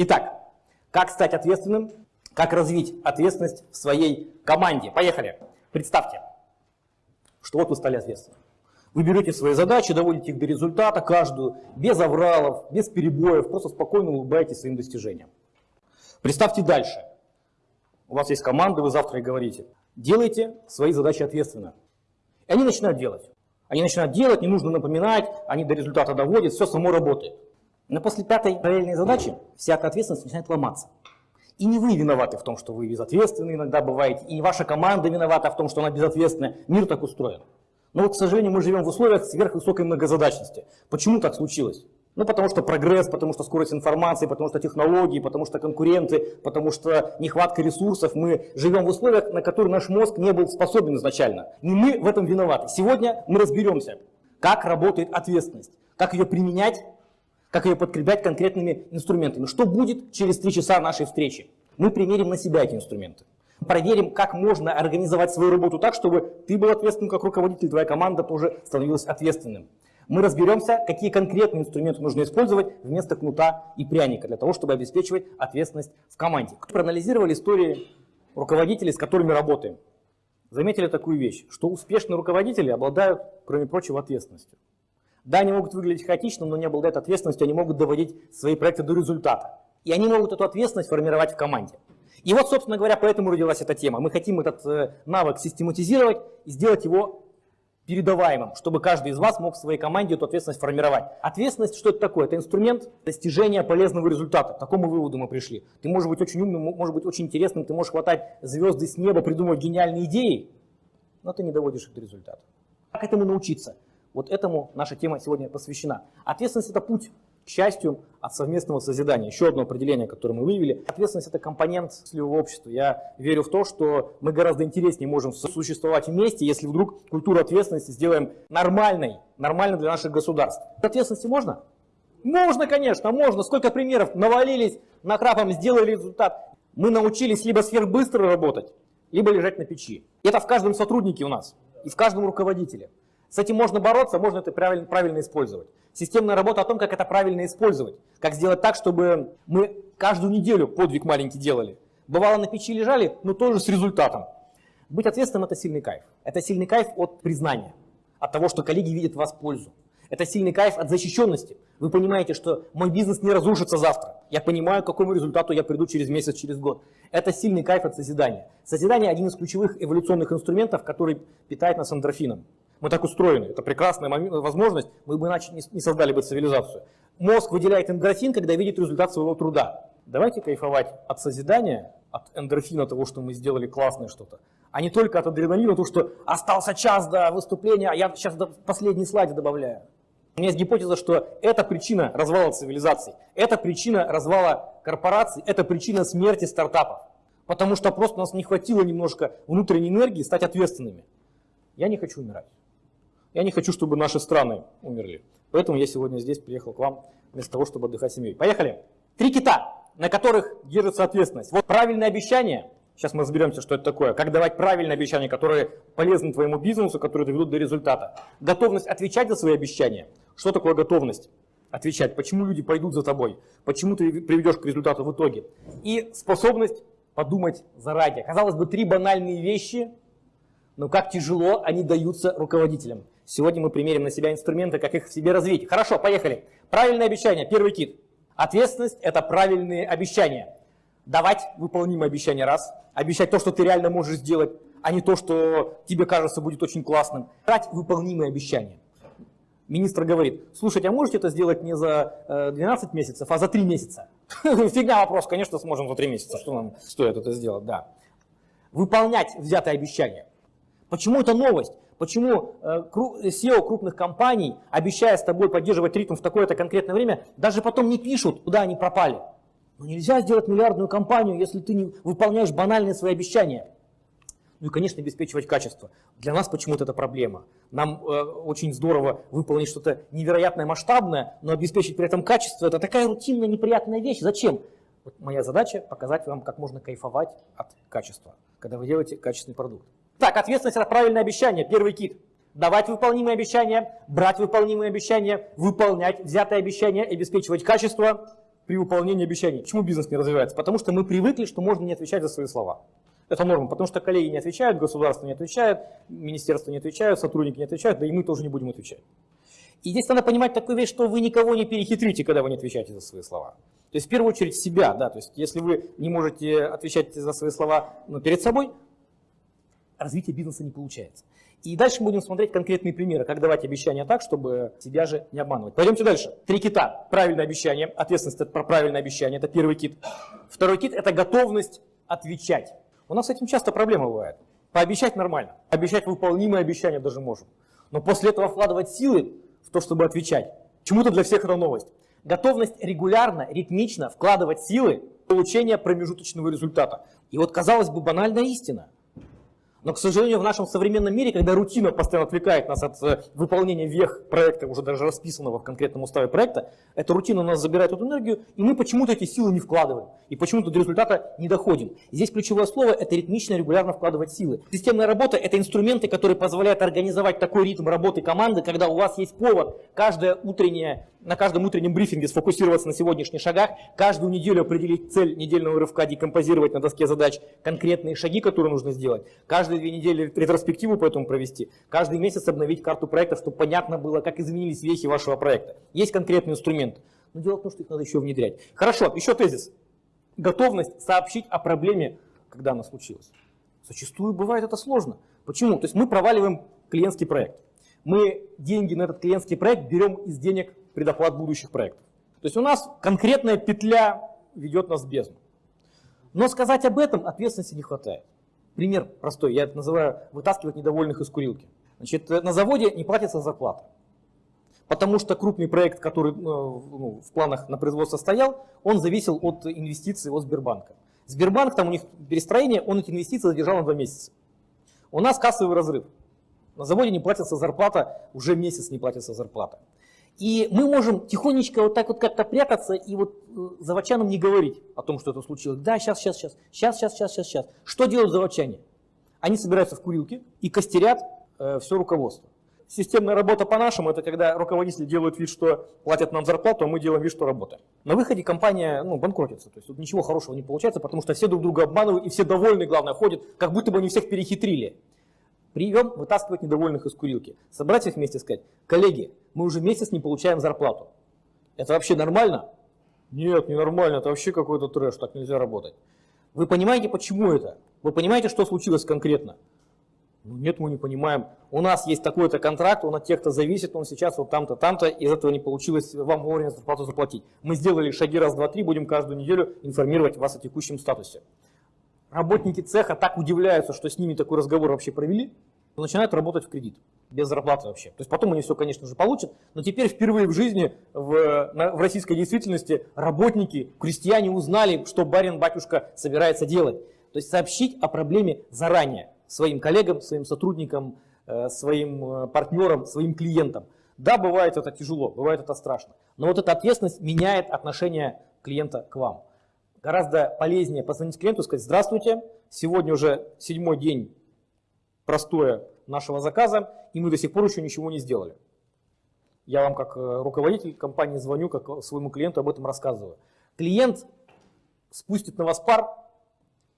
Итак, как стать ответственным, как развить ответственность в своей команде. Поехали. Представьте, что вот вы стали ответственным. Вы берете свои задачи, доводите их до результата, каждую, без авралов, без перебоев, просто спокойно улыбаетесь своим достижениям. Представьте дальше. У вас есть команда, вы завтра и говорите. Делайте свои задачи ответственно. И они начинают делать. Они начинают делать, не нужно напоминать, они до результата доводят, все само работает. Но после пятой параллельной задачи вся эта ответственность начинает ломаться. И не вы виноваты в том, что вы безответственны иногда бываете, и ваша команда виновата в том, что она безответственная. Мир так устроен. Но вот, к сожалению, мы живем в условиях сверхвысокой многозадачности. Почему так случилось? Ну, потому что прогресс, потому что скорость информации, потому что технологии, потому что конкуренты, потому что нехватка ресурсов. Мы живем в условиях, на которые наш мозг не был способен изначально. Не мы в этом виноваты. Сегодня мы разберемся, как работает ответственность, как ее применять, как ее подкреплять конкретными инструментами. Что будет через три часа нашей встречи? Мы примерим на себя эти инструменты. Проверим, как можно организовать свою работу так, чтобы ты был ответственным как руководитель, твоя команда тоже становилась ответственным. Мы разберемся, какие конкретные инструменты нужно использовать вместо кнута и пряника для того, чтобы обеспечивать ответственность в команде. Проанализировали истории руководителей, с которыми работаем. Заметили такую вещь, что успешные руководители обладают, кроме прочего, ответственностью. Да, они могут выглядеть хаотично, но не обладают ответственностью, они могут доводить свои проекты до результата. И они могут эту ответственность формировать в команде. И вот, собственно говоря, поэтому родилась эта тема. Мы хотим этот э, навык систематизировать и сделать его передаваемым, чтобы каждый из вас мог в своей команде эту ответственность формировать. Ответственность, что это такое? Это инструмент достижения полезного результата. К такому выводу мы пришли. Ты можешь быть очень умным, можешь быть очень интересным, ты можешь хватать звезды с неба, придумывать гениальные идеи, но ты не доводишь их до результата. Как этому научиться? Вот этому наша тема сегодня посвящена. Ответственность – это путь к счастью от совместного созидания. Еще одно определение, которое мы выявили. Ответственность – это компонент счастливого общества. Я верю в то, что мы гораздо интереснее можем существовать вместе, если вдруг культуру ответственности сделаем нормальной, нормальной для наших государств. Ответственности можно? Можно, конечно, можно. Сколько примеров навалились, накрапом сделали результат. Мы научились либо сверхбыстро работать, либо лежать на печи. Это в каждом сотруднике у нас и в каждом руководителе. С этим можно бороться, можно это правильно, правильно использовать. Системная работа о том, как это правильно использовать. Как сделать так, чтобы мы каждую неделю подвиг маленький делали. Бывало на печи лежали, но тоже с результатом. Быть ответственным – это сильный кайф. Это сильный кайф от признания, от того, что коллеги видят в вас пользу. Это сильный кайф от защищенности. Вы понимаете, что мой бизнес не разрушится завтра. Я понимаю, к какому результату я приду через месяц, через год. Это сильный кайф от созидания. Созидание – один из ключевых эволюционных инструментов, который питает нас эндорфином. Мы так устроены. Это прекрасная возможность, мы бы иначе не создали бы цивилизацию. Мозг выделяет эндорфин, когда видит результат своего труда. Давайте кайфовать от созидания, от эндорфина того, что мы сделали классное что-то, а не только от адреналина, то, что остался час до выступления, а я сейчас последний слайд добавляю. У меня есть гипотеза, что это причина развала цивилизации, это причина развала корпораций, это причина смерти стартапов. Потому что просто у нас не хватило немножко внутренней энергии стать ответственными. Я не хочу умирать. Я не хочу, чтобы наши страны умерли. Поэтому я сегодня здесь приехал к вам вместо того, чтобы отдыхать семьей. Поехали. Три кита, на которых держится ответственность. Вот правильное обещание. Сейчас мы разберемся, что это такое. Как давать правильные обещания, которые полезны твоему бизнесу, которые доведут до результата. Готовность отвечать за свои обещания. Что такое готовность? Отвечать. Почему люди пойдут за тобой? Почему ты приведешь к результату в итоге? И способность подумать заранее. Казалось бы, три банальные вещи, но как тяжело они даются руководителям. Сегодня мы примерим на себя инструменты, как их в себе развить. Хорошо, поехали. Правильное обещание. Первый кит. Ответственность – это правильные обещания. Давать выполнимые обещания – раз. Обещать то, что ты реально можешь сделать, а не то, что тебе кажется будет очень классным. Брать выполнимые обещания. Министр говорит, слушайте, а можете это сделать не за 12 э, месяцев, а за 3 месяца? Фигня вопрос, конечно, сможем за 3 месяца. Что нам стоит это сделать? Да. Выполнять взятое обещание. Почему это новость? Почему SEO э, крупных компаний, обещая с тобой поддерживать ритм в такое-то конкретное время, даже потом не пишут, куда они пропали? Но ну, нельзя сделать миллиардную компанию, если ты не выполняешь банальные свои обещания. Ну и, конечно, обеспечивать качество. Для нас почему-то это проблема. Нам э, очень здорово выполнить что-то невероятное, масштабное, но обеспечить при этом качество – это такая рутинная, неприятная вещь. Зачем? Вот моя задача – показать вам, как можно кайфовать от качества, когда вы делаете качественный продукт. Так, ответственность – это правильное обещание, первый кит. Давать выполнимые обещания, брать выполнимые обещания, выполнять взятые обещания, обеспечивать качество. при выполнении обещаний. Почему бизнес не развивается? Потому что мы привыкли, что можно не отвечать за свои слова. Это норма, потому что коллеги не отвечают, государство не отвечает, министерство не отвечают, сотрудники не отвечают, да и мы тоже не будем отвечать. И здесь надо понимать такую вещь, что вы никого не перехитрите, когда вы не отвечаете за свои слова. То есть в первую очередь себя, да, то есть если вы не можете отвечать за свои слова ну, перед собой, развитие бизнеса не получается. И дальше будем смотреть конкретные примеры, как давать обещания так, чтобы себя же не обманывать. Пойдемте дальше. Три кита. Правильное обещание, ответственность про правильное обещание, это первый кит. Второй кит это готовность отвечать. У нас с этим часто проблема бывает. Пообещать нормально, обещать выполнимые обещания даже можем. Но после этого вкладывать силы в то, чтобы отвечать. Чему-то для всех это новость. Готовность регулярно, ритмично вкладывать силы в получение промежуточного результата. И вот, казалось бы, банальная истина. Но, к сожалению, в нашем современном мире, когда рутина постоянно отвлекает нас от э, выполнения вех проекта, уже даже расписанного в конкретном уставе проекта, эта рутина у нас забирает эту энергию, и мы почему-то эти силы не вкладываем, и почему-то до результата не доходим. здесь ключевое слово – это ритмично, регулярно вкладывать силы. Системная работа – это инструменты, которые позволяют организовать такой ритм работы команды, когда у вас есть повод каждое утреннее на каждом утреннем брифинге сфокусироваться на сегодняшних шагах, каждую неделю определить цель недельного рывка, декомпозировать на доске задач конкретные шаги, которые нужно сделать, каждые две недели ретроспективу по этому провести, каждый месяц обновить карту проекта, чтобы понятно было, как изменились вехи вашего проекта. Есть конкретный инструмент, но дело в том, что их надо еще внедрять. Хорошо, еще тезис. Готовность сообщить о проблеме, когда она случилась. Зачастую бывает это сложно. Почему? То есть мы проваливаем клиентский проект. Мы деньги на этот клиентский проект берем из денег предоплат будущих проектов. То есть у нас конкретная петля ведет нас в бездну. Но сказать об этом ответственности не хватает. Пример простой, я это называю вытаскивать недовольных из курилки. Значит, на заводе не платится зарплата. Потому что крупный проект, который ну, ну, в планах на производство стоял, он зависел от инвестиций от Сбербанка. Сбербанк, там у них перестроение, он эти инвестиции задержал на два месяца. У нас кассовый разрыв. На заводе не платится зарплата, уже месяц не платится зарплата. И мы можем тихонечко вот так вот как-то прятаться и вот э, заводчанам не говорить о том, что это случилось. Да, сейчас, сейчас, сейчас, сейчас, сейчас, сейчас, сейчас, сейчас. Что делают заводчане? Они собираются в курилке и костерят э, все руководство. Системная работа по-нашему, это когда руководители делают вид, что платят нам зарплату, а мы делаем вид, что работаем. На выходе компания ну, банкротится, то есть тут ничего хорошего не получается, потому что все друг друга обманывают и все довольны, главное, ходят, как будто бы они всех перехитрили. Прием вытаскивать недовольных из курилки. Собрать их вместе и сказать, коллеги, мы уже месяц не получаем зарплату. Это вообще нормально? Нет, не нормально, это вообще какой-то трэш, так нельзя работать. Вы понимаете, почему это? Вы понимаете, что случилось конкретно? Ну, нет, мы не понимаем. У нас есть такой-то контракт, он от тех-то зависит, он сейчас вот там-то, там-то, из этого не получилось вам вовремя зарплату заплатить. Мы сделали шаги раз, два, три, будем каждую неделю информировать вас о текущем статусе. Работники цеха так удивляются, что с ними такой разговор вообще провели, начинают работать в кредит, без зарплаты вообще. То есть потом они все, конечно же, получат, но теперь впервые в жизни в, в российской действительности работники, крестьяне узнали, что барин-батюшка собирается делать. То есть сообщить о проблеме заранее своим коллегам, своим сотрудникам, э, своим э, партнерам, своим клиентам. Да, бывает это тяжело, бывает это страшно, но вот эта ответственность меняет отношение клиента к вам. Гораздо полезнее позвонить клиенту и сказать, здравствуйте, сегодня уже седьмой день простое нашего заказа, и мы до сих пор еще ничего не сделали. Я вам как э, руководитель компании звоню, как своему клиенту об этом рассказываю. Клиент спустит на вас пар,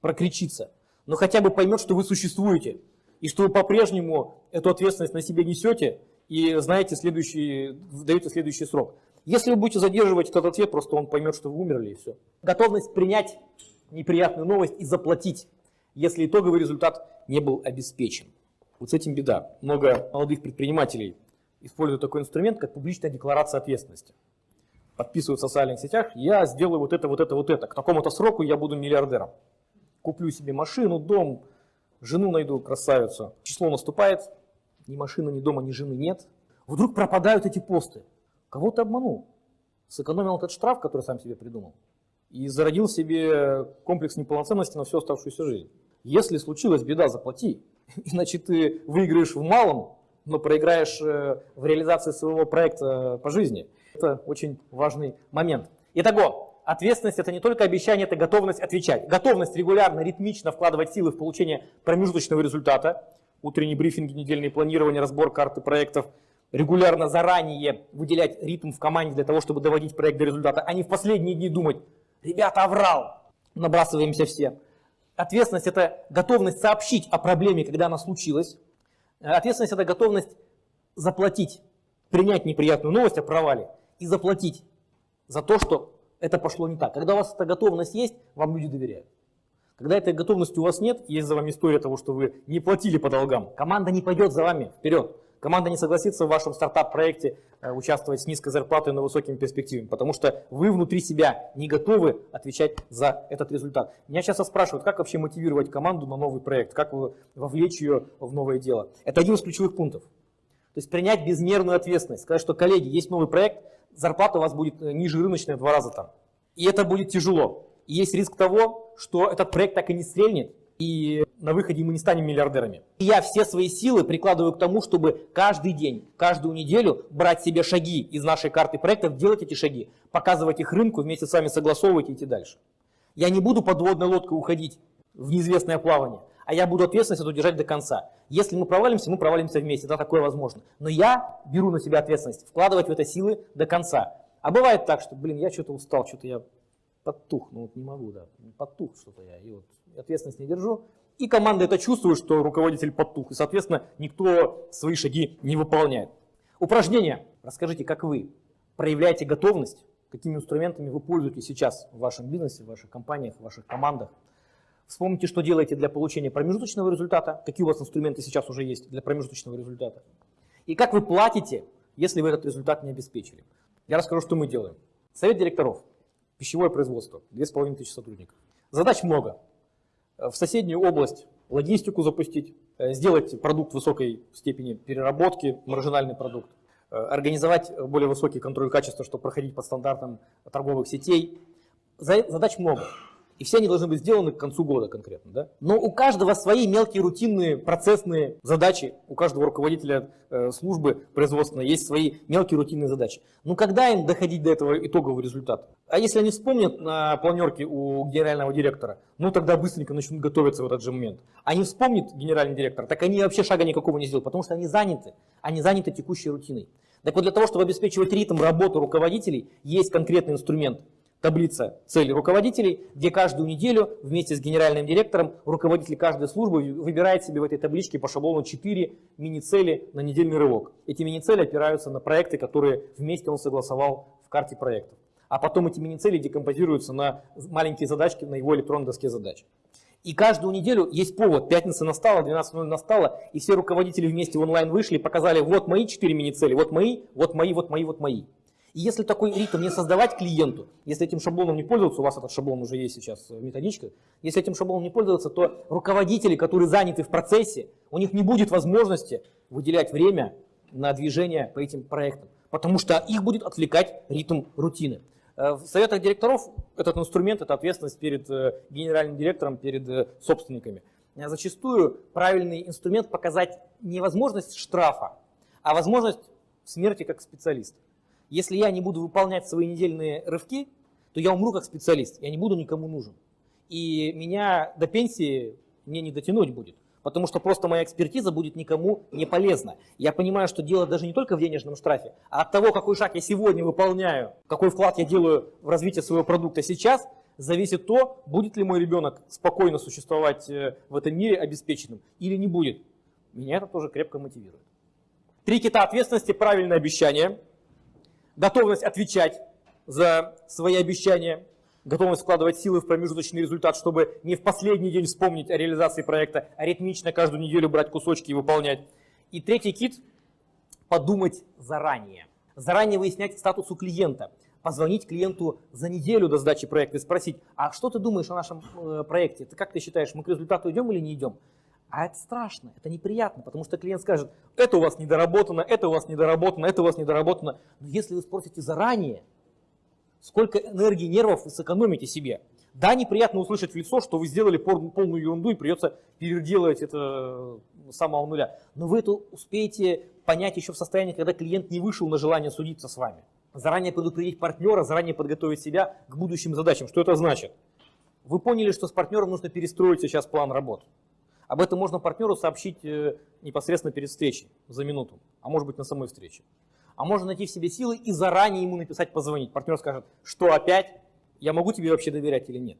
прокричится, но хотя бы поймет, что вы существуете, и что вы по-прежнему эту ответственность на себе несете, и знаете следующий, даете следующий срок. Если вы будете задерживать этот ответ, просто он поймет, что вы умерли и все. Готовность принять неприятную новость и заплатить, если итоговый результат не был обеспечен. Вот с этим беда. Много молодых предпринимателей используют такой инструмент, как публичная декларация ответственности. Подписывают в социальных сетях, я сделаю вот это, вот это, вот это. К такому-то сроку я буду миллиардером. Куплю себе машину, дом, жену найду, красавицу. Число наступает, ни машины, ни дома, ни жены нет. Вдруг пропадают эти посты. Кого ты обманул? Сэкономил этот штраф, который сам себе придумал, и зародил себе комплекс неполноценности на всю оставшуюся жизнь. Если случилась беда, заплати, иначе ты выиграешь в малом, но проиграешь э, в реализации своего проекта по жизни. Это очень важный момент. Итого, ответственность это не только обещание, это готовность отвечать. Готовность регулярно, ритмично вкладывать силы в получение промежуточного результата, утренние брифинги, недельные планирования, разбор карты проектов – регулярно заранее выделять ритм в команде для того, чтобы доводить проект до результата, а не в последние дни думать, ребята, оврал, набрасываемся все. Ответственность – это готовность сообщить о проблеме, когда она случилась. Ответственность – это готовность заплатить, принять неприятную новость о провале и заплатить за то, что это пошло не так. Когда у вас эта готовность есть, вам люди доверяют. Когда этой готовности у вас нет, есть за вами история того, что вы не платили по долгам, команда не пойдет за вами вперед. Команда не согласится в вашем стартап-проекте э, участвовать с низкой зарплатой, но высокими перспективами, потому что вы внутри себя не готовы отвечать за этот результат. Меня часто спрашивают, как вообще мотивировать команду на новый проект, как вовлечь ее в новое дело. Это один из ключевых пунктов. То есть принять безмерную ответственность, сказать, что, коллеги, есть новый проект, зарплата у вас будет э, ниже рыночной в два раза там. И это будет тяжело. И есть риск того, что этот проект так и не стрельнет, и на выходе мы не станем миллиардерами. И я все свои силы прикладываю к тому, чтобы каждый день, каждую неделю брать себе шаги из нашей карты проектов, делать эти шаги, показывать их рынку, вместе с вами согласовывать и идти дальше. Я не буду подводной лодкой уходить в неизвестное плавание, а я буду ответственность эту держать до конца. Если мы провалимся, мы провалимся вместе, да, такое возможно. Но я беру на себя ответственность, вкладывать в это силы до конца. А бывает так, что, блин, я что-то устал, что-то я подтух, ну вот не могу, да, подтух что-то я, и вот ответственность не держу. И команда это чувствует, что руководитель подтух, и, соответственно, никто свои шаги не выполняет. Упражнение. Расскажите, как вы проявляете готовность, какими инструментами вы пользуетесь сейчас в вашем бизнесе, в ваших компаниях, в ваших командах. Вспомните, что делаете для получения промежуточного результата, какие у вас инструменты сейчас уже есть для промежуточного результата. И как вы платите, если вы этот результат не обеспечили. Я расскажу, что мы делаем. Совет директоров. Пищевое производство. 2500 сотрудников. Задач много в соседнюю область логистику запустить, э, сделать продукт высокой степени переработки, маржинальный продукт, э, организовать более высокий контроль качества, чтобы проходить по стандартам торговых сетей. Задач много. И все они должны быть сделаны к концу года конкретно. Да? Но у каждого свои мелкие рутинные процессные задачи. У каждого руководителя э, службы производственной есть свои мелкие рутинные задачи. Но когда им доходить до этого итогового результата? А если они вспомнят на планерке у генерального директора, ну тогда быстренько начнут готовиться в этот же момент. А не вспомнит генеральный директор, так они вообще шага никакого не сделают, потому что они заняты. Они заняты текущей рутиной. Так вот для того, чтобы обеспечивать ритм работы руководителей, есть конкретный инструмент – таблица целей руководителей, где каждую неделю вместе с генеральным директором руководитель каждой службы выбирает себе в этой табличке по шаблону 4 мини-цели на недельный рывок. Эти мини-цели опираются на проекты, которые вместе он согласовал в карте проектов. А потом эти мини-цели декомпозируются на маленькие задачки на его электронной доске задач. И каждую неделю есть повод. Пятница настала, 12.00 настала, и все руководители вместе в онлайн вышли показали, вот мои 4 мини-цели, вот мои, вот мои, вот мои, вот мои. И если такой ритм не создавать клиенту, если этим шаблоном не пользоваться, у вас этот шаблон уже есть сейчас в методичках, если этим шаблоном не пользоваться, то руководители, которые заняты в процессе, у них не будет возможности выделять время на движение по этим проектам, потому что их будет отвлекать ритм рутины. Э, в советах директоров этот инструмент, это ответственность перед э, генеральным директором, перед э, собственниками. Зачастую правильный инструмент показать не возможность штрафа, а возможность смерти как специалиста. Если я не буду выполнять свои недельные рывки, то я умру как специалист, я не буду никому нужен. И меня до пенсии мне не дотянуть будет, потому что просто моя экспертиза будет никому не полезна. Я понимаю, что дело даже не только в денежном штрафе, а от того, какой шаг я сегодня выполняю, какой вклад я делаю в развитие своего продукта сейчас, зависит то, будет ли мой ребенок спокойно существовать э, в этом мире обеспеченным или не будет. Меня это тоже крепко мотивирует. Три кита ответственности, правильное обещание – готовность отвечать за свои обещания, готовность вкладывать силы в промежуточный результат, чтобы не в последний день вспомнить о реализации проекта, а ритмично каждую неделю брать кусочки и выполнять. И третий кит – подумать заранее. Заранее выяснять статус у клиента. Позвонить клиенту за неделю до сдачи проекта и спросить, а что ты думаешь о нашем э, проекте? Ты как ты считаешь, мы к результату идем или не идем? А это страшно, это неприятно, потому что клиент скажет, это у вас недоработано, это у вас недоработано, это у вас недоработано. Но если вы спросите заранее, сколько энергии нервов вы сэкономите себе, да, неприятно услышать в лицо, что вы сделали полную ерунду и придется переделать это с самого нуля. Но вы это успеете понять еще в состоянии, когда клиент не вышел на желание судиться с вами. Заранее предупредить партнера, заранее подготовить себя к будущим задачам. Что это значит? Вы поняли, что с партнером нужно перестроить сейчас план работы. Об этом можно партнеру сообщить э, непосредственно перед встречей, за минуту, а может быть на самой встрече. А можно найти в себе силы и заранее ему написать, позвонить. Партнер скажет, что опять, я могу тебе вообще доверять или нет.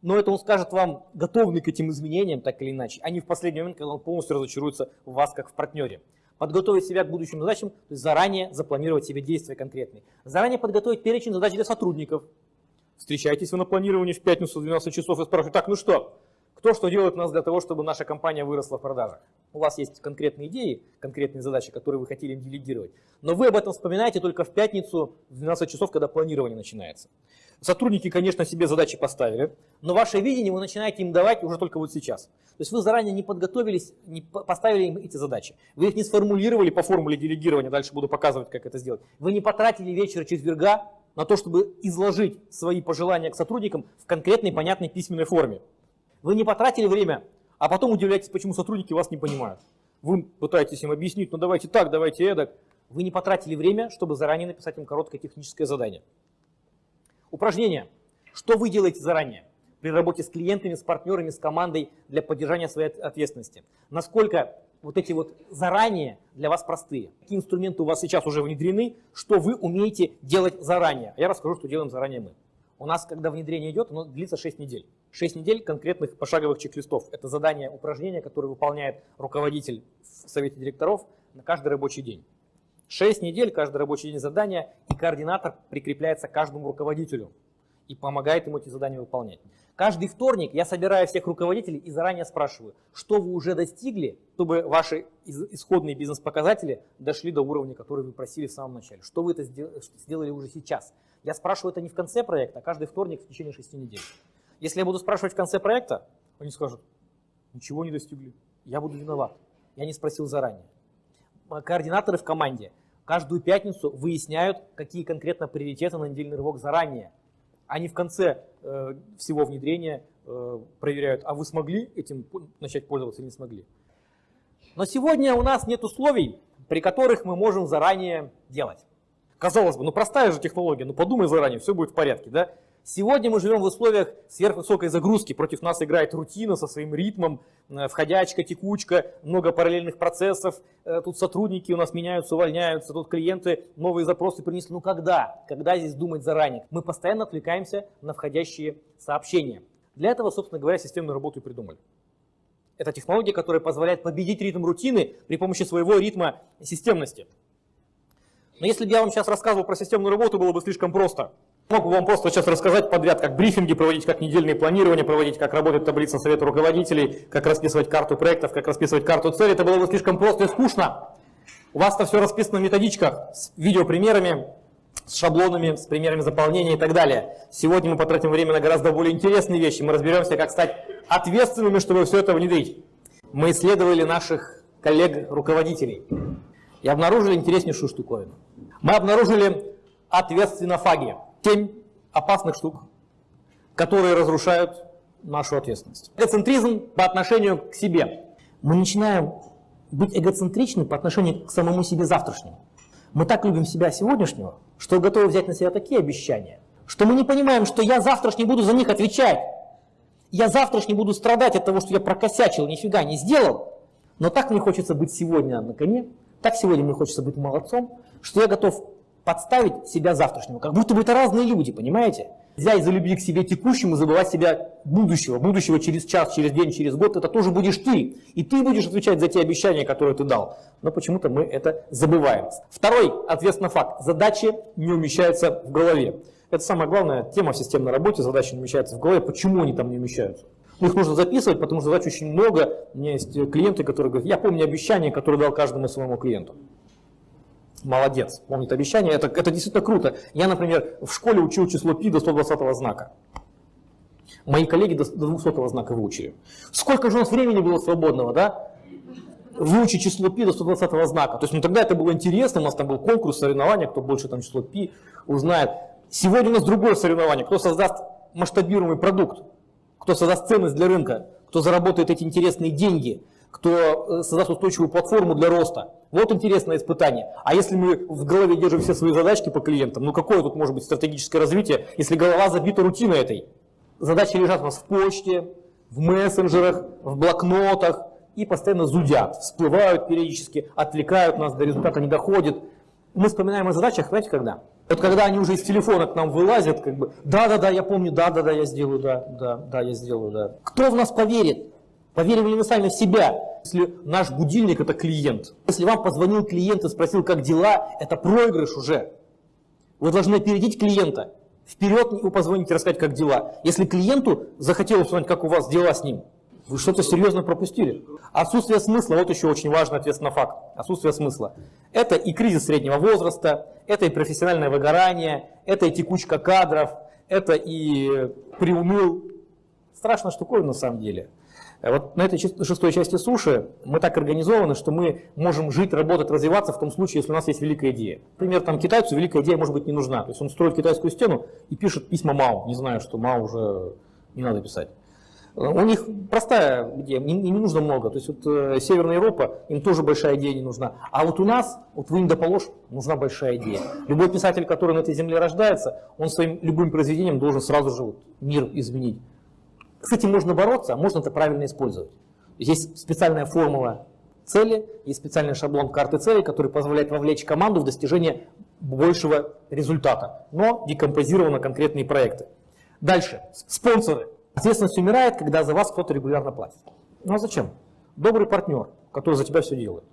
Но это он скажет вам, готовы к этим изменениям, так или иначе, а не в последний момент, когда он полностью разочаруется в вас, как в партнере. Подготовить себя к будущим задачам, то есть заранее запланировать себе действия конкретные. Заранее подготовить перечень задач для сотрудников. Встречайтесь вы на планировании в пятницу в 12 часов и спрашиваете, так, ну что, кто что делает у нас для того, чтобы наша компания выросла в продажах. У вас есть конкретные идеи, конкретные задачи, которые вы хотели им делегировать. Но вы об этом вспоминаете только в пятницу в 12 часов, когда планирование начинается. Сотрудники, конечно, себе задачи поставили, но ваше видение вы начинаете им давать уже только вот сейчас. То есть вы заранее не подготовились, не поставили им эти задачи. Вы их не сформулировали по формуле делегирования, дальше буду показывать, как это сделать. Вы не потратили вечер четверга на то, чтобы изложить свои пожелания к сотрудникам в конкретной, понятной письменной форме. Вы не потратили время, а потом удивляетесь, почему сотрудники вас не понимают. Вы пытаетесь им объяснить, ну давайте так, давайте эдак. Вы не потратили время, чтобы заранее написать им короткое техническое задание. Упражнение. Что вы делаете заранее при работе с клиентами, с партнерами, с командой для поддержания своей ответственности? Насколько вот эти вот заранее для вас простые? Какие инструменты у вас сейчас уже внедрены? Что вы умеете делать заранее? Я расскажу, что делаем заранее мы. У нас, когда внедрение идет, оно длится 6 недель. 6 недель конкретных пошаговых чек-листов. Это задание, упражнения, которые выполняет руководитель в совете директоров на каждый рабочий день. 6 недель, каждый рабочий день задания, и координатор прикрепляется каждому руководителю и помогает ему эти задания выполнять. Каждый вторник я собираю всех руководителей и заранее спрашиваю, что вы уже достигли, чтобы ваши исходные бизнес-показатели дошли до уровня, который вы просили в самом начале. Что вы это сделали уже сейчас? Я спрашиваю это не в конце проекта, а каждый вторник в течение шести недель. Если я буду спрашивать в конце проекта, они скажут, ничего не достигли, я буду виноват. Я не спросил заранее. Координаторы в команде каждую пятницу выясняют, какие конкретно приоритеты на недельный рывок заранее. Они в конце э, всего внедрения э, проверяют, а вы смогли этим начать пользоваться или не смогли. Но сегодня у нас нет условий, при которых мы можем заранее делать. Казалось бы, ну простая же технология, ну подумай заранее, все будет в порядке, да? Сегодня мы живем в условиях сверхвысокой загрузки, против нас играет рутина со своим ритмом, э, входячка, текучка, много параллельных процессов, э, тут сотрудники у нас меняются, увольняются, тут клиенты новые запросы принесли. Ну когда? Когда здесь думать заранее? Мы постоянно отвлекаемся на входящие сообщения. Для этого, собственно говоря, системную работу и придумали. Это технология, которая позволяет победить ритм рутины при помощи своего ритма системности. Но если бы я вам сейчас рассказывал про системную работу, было бы слишком просто. Мог бы вам просто сейчас рассказать подряд, как брифинги проводить, как недельные планирования проводить, как работает таблица совета руководителей, как расписывать карту проектов, как расписывать карту цели. Это было бы слишком просто и скучно. У вас это все расписано в методичках с видеопримерами, с шаблонами, с примерами заполнения и так далее. Сегодня мы потратим время на гораздо более интересные вещи. Мы разберемся, как стать ответственными, чтобы все это внедрить. Мы исследовали наших коллег-руководителей и обнаружили интереснейшую штуковину. Мы обнаружили ответственнофаги. Семь опасных штук, которые разрушают нашу ответственность. Эгоцентризм по отношению к себе. Мы начинаем быть эгоцентричны по отношению к самому себе завтрашнему. Мы так любим себя сегодняшнего, что готовы взять на себя такие обещания, что мы не понимаем, что я завтрашний буду за них отвечать. Я завтрашний буду страдать от того, что я прокосячил, нифига не сделал. Но так мне хочется быть сегодня на коне, так сегодня мне хочется быть молодцом, что я готов подставить себя завтрашнего. Как будто бы это разные люди, понимаете? Нельзя из-за любви к себе текущему забывать себя будущего. Будущего через час, через день, через год. Это тоже будешь ты. И ты будешь отвечать за те обещания, которые ты дал. Но почему-то мы это забываем. Второй, ответственно, факт. Задачи не умещаются в голове. Это самая главная тема в системной работе. Задачи не умещаются в голове. Почему они там не умещаются? их нужно записывать, потому что задач очень много. У меня есть клиенты, которые говорят, я помню обещание, которое дал каждому своему клиенту. Молодец, помнит обещание, это, это действительно круто. Я, например, в школе учил число пи до 120 знака. Мои коллеги до 200 знака выучили. Сколько же у нас времени было свободного, да? Выучить число пи до 120 знака. То есть, ну тогда это было интересно, у нас там был конкурс, соревнования, кто больше там число пи узнает. Сегодня у нас другое соревнование, кто создаст масштабируемый продукт кто создаст ценность для рынка, кто заработает эти интересные деньги, кто э, создаст устойчивую платформу для роста. Вот интересное испытание. А если мы в голове держим все свои задачки по клиентам, ну какое тут может быть стратегическое развитие, если голова забита рутиной этой? Задачи лежат у нас в почте, в мессенджерах, в блокнотах и постоянно зудят, всплывают периодически, отвлекают нас, до результата не доходит. Мы вспоминаем о задачах, знаете, когда? Вот когда они уже из телефона к нам вылазят, как бы, да-да-да, я помню, да-да-да, я сделаю, да, да, да, я сделаю, да. Кто в нас поверит? Поверим ли мы сами в себя, если наш будильник это клиент? Если вам позвонил клиент и спросил, как дела, это проигрыш уже. Вы должны опередить клиента. Вперед вы позвоните рассказать, как дела. Если клиенту захотелось узнать, как у вас дела с ним, вы что-то серьезно пропустили. Отсутствие смысла, вот еще очень важный ответственный факт. Отсутствие смысла. Это и кризис среднего возраста, это и профессиональное выгорание, это и текучка кадров, это и приуныл. Страшная штуковина на самом деле. Вот на этой шестой части суши мы так организованы, что мы можем жить, работать, развиваться в том случае, если у нас есть великая идея. Например, там китайцу великая идея может быть не нужна. То есть он строит китайскую стену и пишет письма Мао, не знаю, что Мао уже не надо писать. У них простая идея, им, не нужно много. То есть вот э, Северная Европа, им тоже большая идея не нужна. А вот у нас, вот вы им доположь, нужна большая идея. Любой писатель, который на этой земле рождается, он своим любым произведением должен сразу же вот мир изменить. С этим можно бороться, а можно это правильно использовать. Есть специальная формула цели, есть специальный шаблон карты целей, который позволяет вовлечь команду в достижение большего результата, но декомпозировано конкретные проекты. Дальше. Спонсоры. Ответственность умирает, когда за вас кто-то регулярно платит. Ну а зачем? Добрый партнер, который за тебя все делает.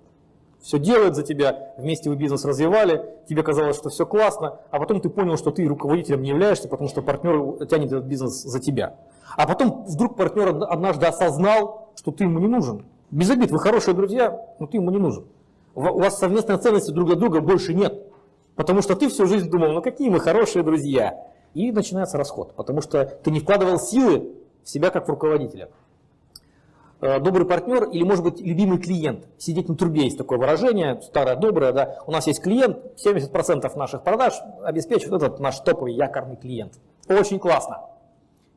Все делает за тебя, вместе вы бизнес развивали, тебе казалось, что все классно, а потом ты понял, что ты руководителем не являешься, потому что партнер тянет этот бизнес за тебя. А потом вдруг партнер однажды осознал, что ты ему не нужен. Без обид, вы хорошие друзья, но ты ему не нужен. У вас совместной ценности друг для друга больше нет. Потому что ты всю жизнь думал, ну какие мы хорошие друзья. И начинается расход, потому что ты не вкладывал силы в себя как в руководителя. Э, добрый партнер или, может быть, любимый клиент. Сидеть на трубе есть такое выражение, старое доброе. Да? У нас есть клиент, 70% наших продаж обеспечивает этот наш топовый якорный клиент. Очень классно.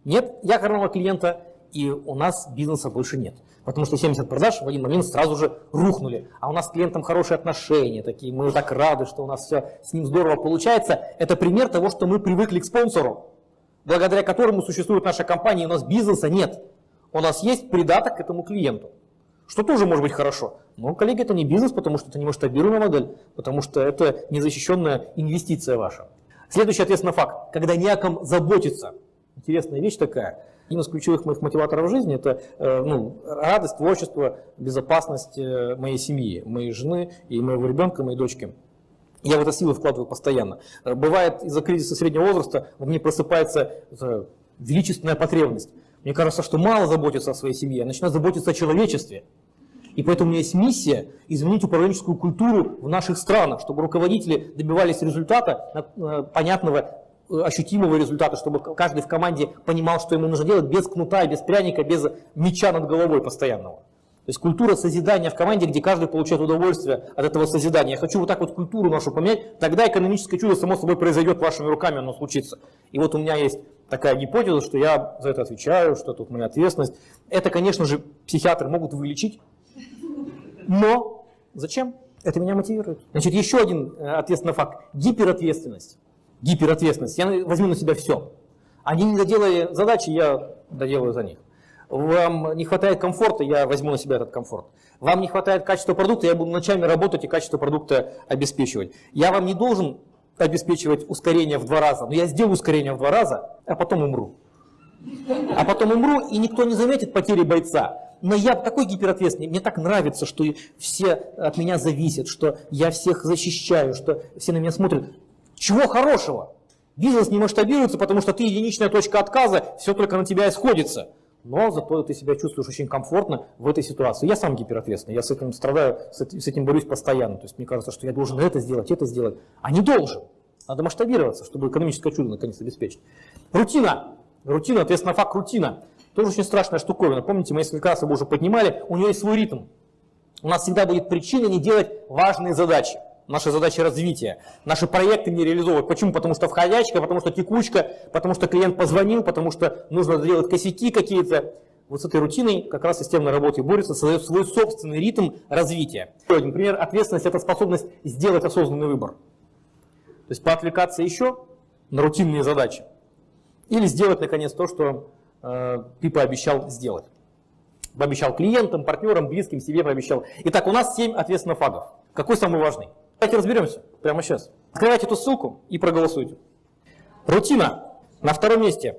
Нет якорного клиента, и у нас бизнеса больше нет. Потому что 70 продаж в один момент сразу же рухнули. А у нас с клиентом хорошие отношения, такие, мы так рады, что у нас все с ним здорово получается. Это пример того, что мы привыкли к спонсору, благодаря которому существует наша компания, и у нас бизнеса нет. У нас есть придаток к этому клиенту. Что тоже может быть хорошо. Но, коллеги, это не бизнес, потому что это не масштабируемая модель, потому что это незащищенная инвестиция ваша. Следующий ответственный факт. Когда не о ком заботиться. Интересная вещь такая. Один из ключевых моих мотиваторов жизни – это э, ну, радость, творчество, безопасность э, моей семьи, моей жены и моего ребенка, моей дочки. Я в это силы вкладываю постоянно. Э, бывает, из-за кризиса среднего возраста во мне просыпается величественная потребность. Мне кажется, что мало заботиться о своей семье, я начинаю заботиться о человечестве. И поэтому у меня есть миссия изменить управленческую культуру в наших странах, чтобы руководители добивались результата, понятного ощутимого результата, чтобы каждый в команде понимал, что ему нужно делать без кнута, без пряника, без меча над головой постоянного. То есть культура созидания в команде, где каждый получает удовольствие от этого созидания. Я хочу вот так вот культуру нашу поменять, тогда экономическое чудо само собой произойдет вашими руками, оно случится. И вот у меня есть такая гипотеза, что я за это отвечаю, что тут моя ответственность. Это, конечно же, психиатры могут вылечить, но зачем? Это меня мотивирует. Значит, еще один э, ответственный факт. Гиперответственность гиперответственность. Я возьму на себя все. Они не доделали задачи, я доделаю за них. Вам не хватает комфорта, я возьму на себя этот комфорт. Вам не хватает качества продукта, я буду ночами работать и качество продукта обеспечивать. Я вам не должен обеспечивать ускорение в два раза, но я сделаю ускорение в два раза, а потом умру. А потом умру, и никто не заметит потери бойца. Но я такой гиперответственный, мне так нравится, что все от меня зависят, что я всех защищаю, что все на меня смотрят. Чего хорошего? Бизнес не масштабируется, потому что ты единичная точка отказа, все только на тебя исходится. Но зато ты себя чувствуешь очень комфортно в этой ситуации. Я сам гиперответственный, я с этим страдаю, с этим борюсь постоянно. То есть мне кажется, что я должен это сделать, это сделать. А не должен. Надо масштабироваться, чтобы экономическое чудо наконец обеспечить. Рутина. Рутина, ответственно, факт рутина. Тоже очень страшная штуковина. Помните, мы несколько раз его уже поднимали, у нее есть свой ритм. У нас всегда будет причина не делать важные задачи наши задачи развития. Наши проекты не реализовывают. Почему? Потому что входячка, потому что текучка, потому что клиент позвонил, потому что нужно делать косяки какие-то. Вот с этой рутиной как раз системной работе борется, создает свой собственный ритм развития. Еще один пример. Ответственность – это способность сделать осознанный выбор. То есть поотвлекаться еще на рутинные задачи. Или сделать, наконец, то, что э, ты пообещал сделать. Пообещал клиентам, партнерам, близким, себе пообещал. Итак, у нас 7 ответственно фагов. Какой самый важный? Давайте разберемся прямо сейчас. Открывайте эту ссылку и проголосуйте. Рутина. На втором месте.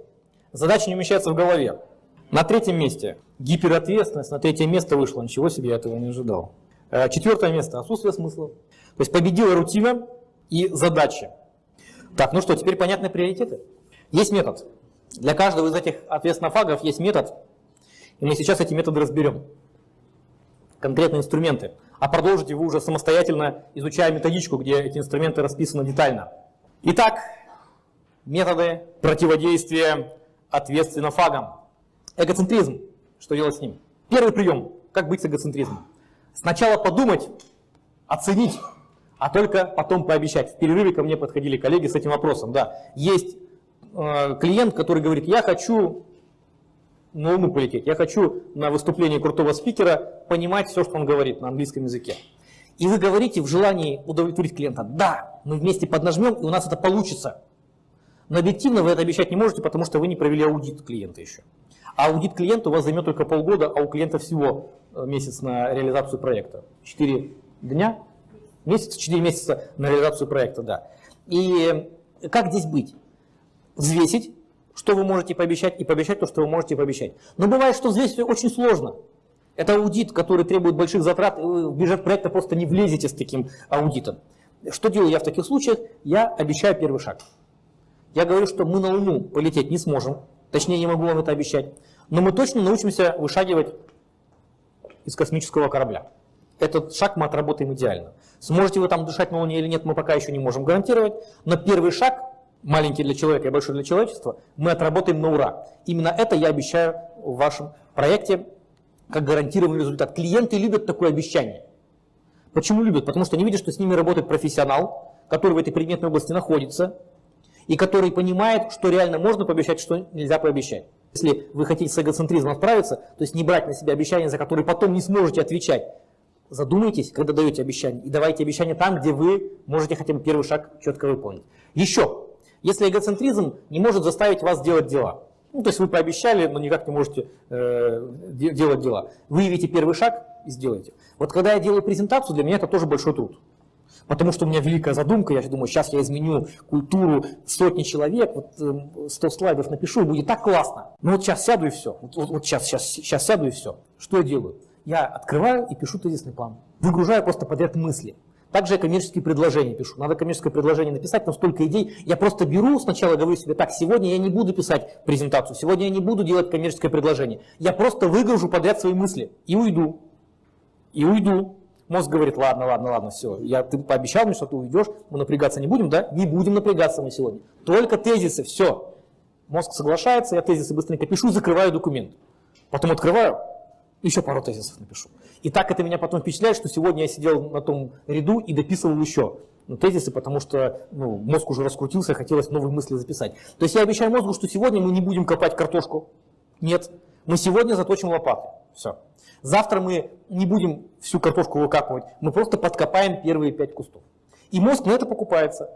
Задача не умещается в голове. На третьем месте гиперответственность. На третье место вышло. Ничего себе, я этого не ожидал. Э, четвертое место. Отсутствие смысла. То есть победила рутина и задача. Так, ну что, теперь понятны приоритеты? Есть метод. Для каждого из этих ответственнофагов есть метод. И мы сейчас эти методы разберем. Конкретные инструменты. А продолжите вы уже самостоятельно, изучая методичку, где эти инструменты расписаны детально. Итак, методы противодействия ответственнофагам. Эгоцентризм. Что делать с ним? Первый прием. Как быть с эгоцентризмом? Сначала подумать, оценить, а только потом пообещать. В перерыве ко мне подходили коллеги с этим вопросом. Да, есть э, клиент, который говорит, я хочу на Луну полететь, я хочу на выступлении крутого спикера понимать все, что он говорит на английском языке. И вы говорите в желании удовлетворить клиента, да, мы вместе поднажмем, и у нас это получится. Но объективно вы это обещать не можете, потому что вы не провели аудит клиента еще. А аудит клиента у вас займет только полгода, а у клиента всего э, месяц на реализацию проекта. Четыре дня, месяц, четыре месяца на реализацию проекта, да. И как здесь быть? Взвесить, что вы можете пообещать, и пообещать то, что вы можете пообещать. Но бывает, что взвесить очень сложно. Это аудит, который требует больших затрат, вы в бюджет проекта просто не влезете с таким аудитом. Что делаю я в таких случаях? Я обещаю первый шаг. Я говорю, что мы на Луну полететь не сможем, точнее не могу вам это обещать, но мы точно научимся вышагивать из космического корабля. Этот шаг мы отработаем идеально. Сможете вы там дышать на Луне или нет, мы пока еще не можем гарантировать, но первый шаг, маленький для человека и большой для человечества, мы отработаем на ура. Именно это я обещаю в вашем проекте как гарантированный результат. Клиенты любят такое обещание. Почему любят? Потому что они видят, что с ними работает профессионал, который в этой предметной области находится, и который понимает, что реально можно пообещать, что нельзя пообещать. Если вы хотите с эгоцентризмом справиться, то есть не брать на себя обещания, за которые потом не сможете отвечать, задумайтесь, когда даете обещание, и давайте обещания там, где вы можете хотя бы первый шаг четко выполнить. Еще, если эгоцентризм не может заставить вас делать дела, ну, то есть вы пообещали, но никак не можете э, делать дела, выявите первый шаг и сделайте. Вот когда я делаю презентацию, для меня это тоже большой труд. Потому что у меня великая задумка, я думаю, сейчас я изменю культуру сотни человек, вот 100 эм, слайдов напишу, и будет так классно. Ну вот сейчас сяду и все, вот, вот, вот сейчас, сейчас, сейчас сяду и все. Что я делаю? Я открываю и пишу тезисный план. Выгружаю просто подряд мысли. Также я коммерческие предложения пишу. Надо коммерческое предложение написать, но столько идей. Я просто беру, сначала говорю себе, так, сегодня я не буду писать презентацию, сегодня я не буду делать коммерческое предложение. Я просто выгружу подряд свои мысли и уйду. И уйду. Мозг говорит, ладно, ладно, ладно, все, я, ты пообещал мне, что ты уйдешь, мы напрягаться не будем, да? Не будем напрягаться мы сегодня. Только тезисы, все. Мозг соглашается, я тезисы быстренько пишу, закрываю документ. Потом открываю, еще пару тезисов напишу. И так это меня потом впечатляет, что сегодня я сидел на том ряду и дописывал еще ну, тезисы, потому что ну, мозг уже раскрутился, хотелось новые мысли записать. То есть я обещаю мозгу, что сегодня мы не будем копать картошку. Нет, мы сегодня заточим лопаты. Все. Завтра мы не будем всю картошку выкапывать, мы просто подкопаем первые пять кустов. И мозг на это покупается.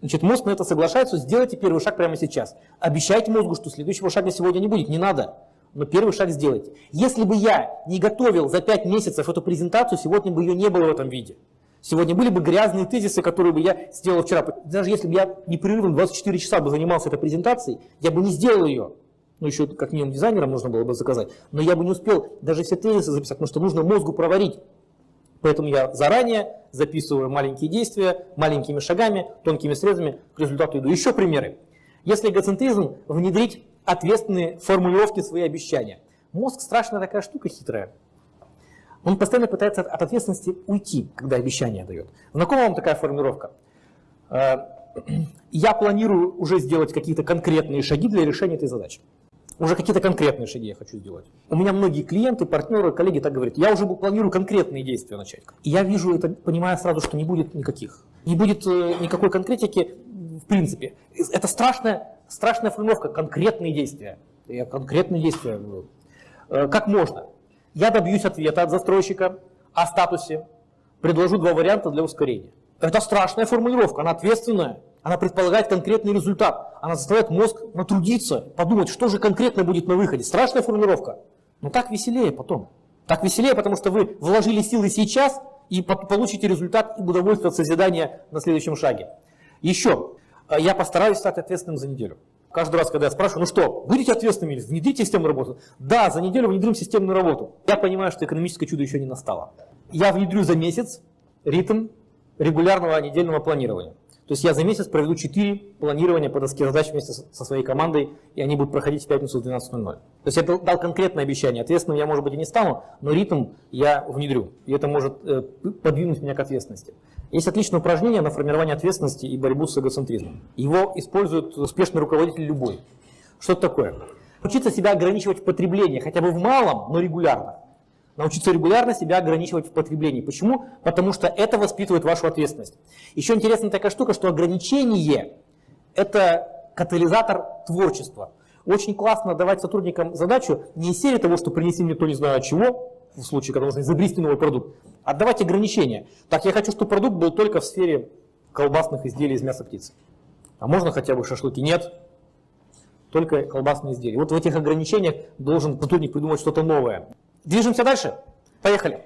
Значит, мозг на это соглашается, сделайте первый шаг прямо сейчас. Обещайте мозгу, что следующего шага сегодня не будет, не надо. Но первый шаг сделайте. Если бы я не готовил за 5 месяцев эту презентацию, сегодня бы ее не было в этом виде. Сегодня были бы грязные тезисы, которые бы я сделал вчера. Даже если бы я непрерывно 24 часа бы занимался этой презентацией, я бы не сделал ее ну еще как минимум дизайнерам нужно было бы заказать, но я бы не успел даже все тезисы записать, потому что нужно мозгу проварить. Поэтому я заранее записываю маленькие действия, маленькими шагами, тонкими срезами, к результату иду. Еще примеры. Если эгоцентризм внедрить ответственные формулировки свои обещания. Мозг страшная такая штука хитрая. Он постоянно пытается от ответственности уйти, когда обещание дает. Знакома вам такая формулировка? Э, я планирую уже сделать какие-то конкретные шаги для решения этой задачи. Уже какие-то конкретные шаги я хочу сделать. У меня многие клиенты, партнеры, коллеги так говорят, я уже планирую конкретные действия начать. И я вижу это, понимая сразу, что не будет никаких. Не будет э, никакой конкретики в принципе. Это страшная, страшная формулировка, конкретные действия. Я конкретные действия. Э, как можно? Я добьюсь ответа от застройщика о статусе, предложу два варианта для ускорения. Это страшная формулировка, она ответственная. Она предполагает конкретный результат. Она заставляет мозг натрудиться, подумать, что же конкретно будет на выходе. Страшная формулировка. Но так веселее потом. Так веселее, потому что вы вложили силы сейчас и получите результат и удовольствие от созидания на следующем шаге. Еще, я постараюсь стать ответственным за неделю. Каждый раз, когда я спрашиваю, ну что, будете ответственными, внедрите системную работу? Да, за неделю внедрим системную работу. Я понимаю, что экономическое чудо еще не настало. Я внедрю за месяц ритм регулярного недельного планирования. То есть я за месяц проведу 4 планирования по доске задач вместе со своей командой, и они будут проходить в пятницу в 12.00. То есть я дал конкретное обещание. Ответственным я, может быть, и не стану, но ритм я внедрю. И это может э, подвинуть меня к ответственности. Есть отличное упражнение на формирование ответственности и борьбу с эгоцентризмом. Его использует успешный руководитель любой. Что это такое? Учиться себя ограничивать в потреблении, хотя бы в малом, но регулярно. Научиться регулярно себя ограничивать в потреблении. Почему? Потому что это воспитывает вашу ответственность. Еще интересная такая штука, что ограничение – это катализатор творчества. Очень классно давать сотрудникам задачу не из серии того, что принеси мне то не знаю чего, в случае, когда нужно изобрести новый продукт, а давать ограничения. Так, я хочу, чтобы продукт был только в сфере колбасных изделий из мяса птицы. А можно хотя бы шашлыки? Нет. Только колбасные изделия. Вот в этих ограничениях должен сотрудник придумать что-то новое. Движемся дальше. Поехали.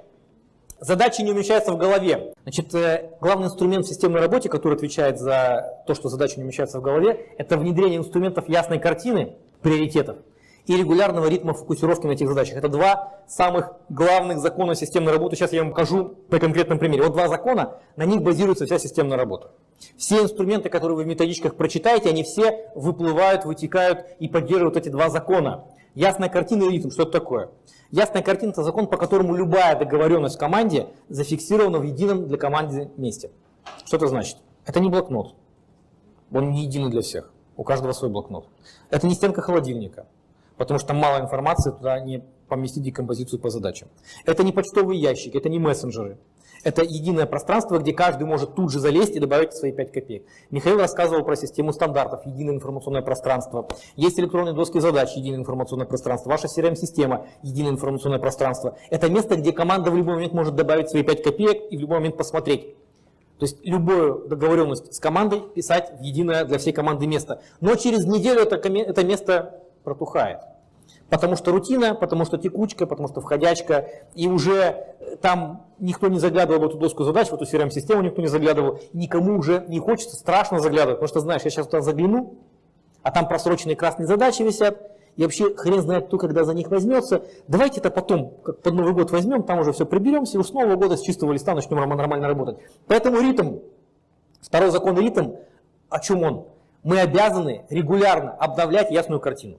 Задачи не умещаются в голове. Значит, э, главный инструмент в системной работе, который отвечает за то, что задачи не умещаются в голове, это внедрение инструментов ясной картины, приоритетов и регулярного ритма фокусировки на этих задачах. Это два самых главных закона системной работы. Сейчас я вам покажу на конкретном примере. Вот два закона, на них базируется вся системная работа. Все инструменты, которые вы в методичках прочитаете, они все выплывают, вытекают и поддерживают эти два закона. Ясная картина и ритм, что это такое? Ясная картина – это закон, по которому любая договоренность в команде зафиксирована в едином для команды месте. Что это значит? Это не блокнот. Он не единый для всех. У каждого свой блокнот. Это не стенка холодильника, потому что мало информации, туда не поместить декомпозицию по задачам. Это не почтовый ящик, это не мессенджеры. Это единое пространство, где каждый может тут же залезть и добавить свои 5 копеек. Михаил рассказывал про систему стандартов, единое информационное пространство. Есть электронные доски задач, единое информационное пространство. Ваша CRM-система, единое информационное пространство. Это место, где команда в любой момент может добавить свои 5 копеек и в любой момент посмотреть. То есть любую договоренность с командой писать в единое для всей команды место. Но через неделю это, это место протухает. Потому что рутина, потому что текучка, потому что входячка, и уже э, там никто не заглядывал в эту доску задач, в эту CRM-систему никто не заглядывал, никому уже не хочется, страшно заглядывать, потому что знаешь, я сейчас туда загляну, а там просроченные красные задачи висят, и вообще хрен знает, кто когда за них возьмется. Давайте это потом, как под Новый год возьмем, там уже все приберемся, и уж с Нового года с чистого листа начнем нормально работать. Поэтому ритм, второй закон ритм, о чем он? Мы обязаны регулярно обновлять ясную картину.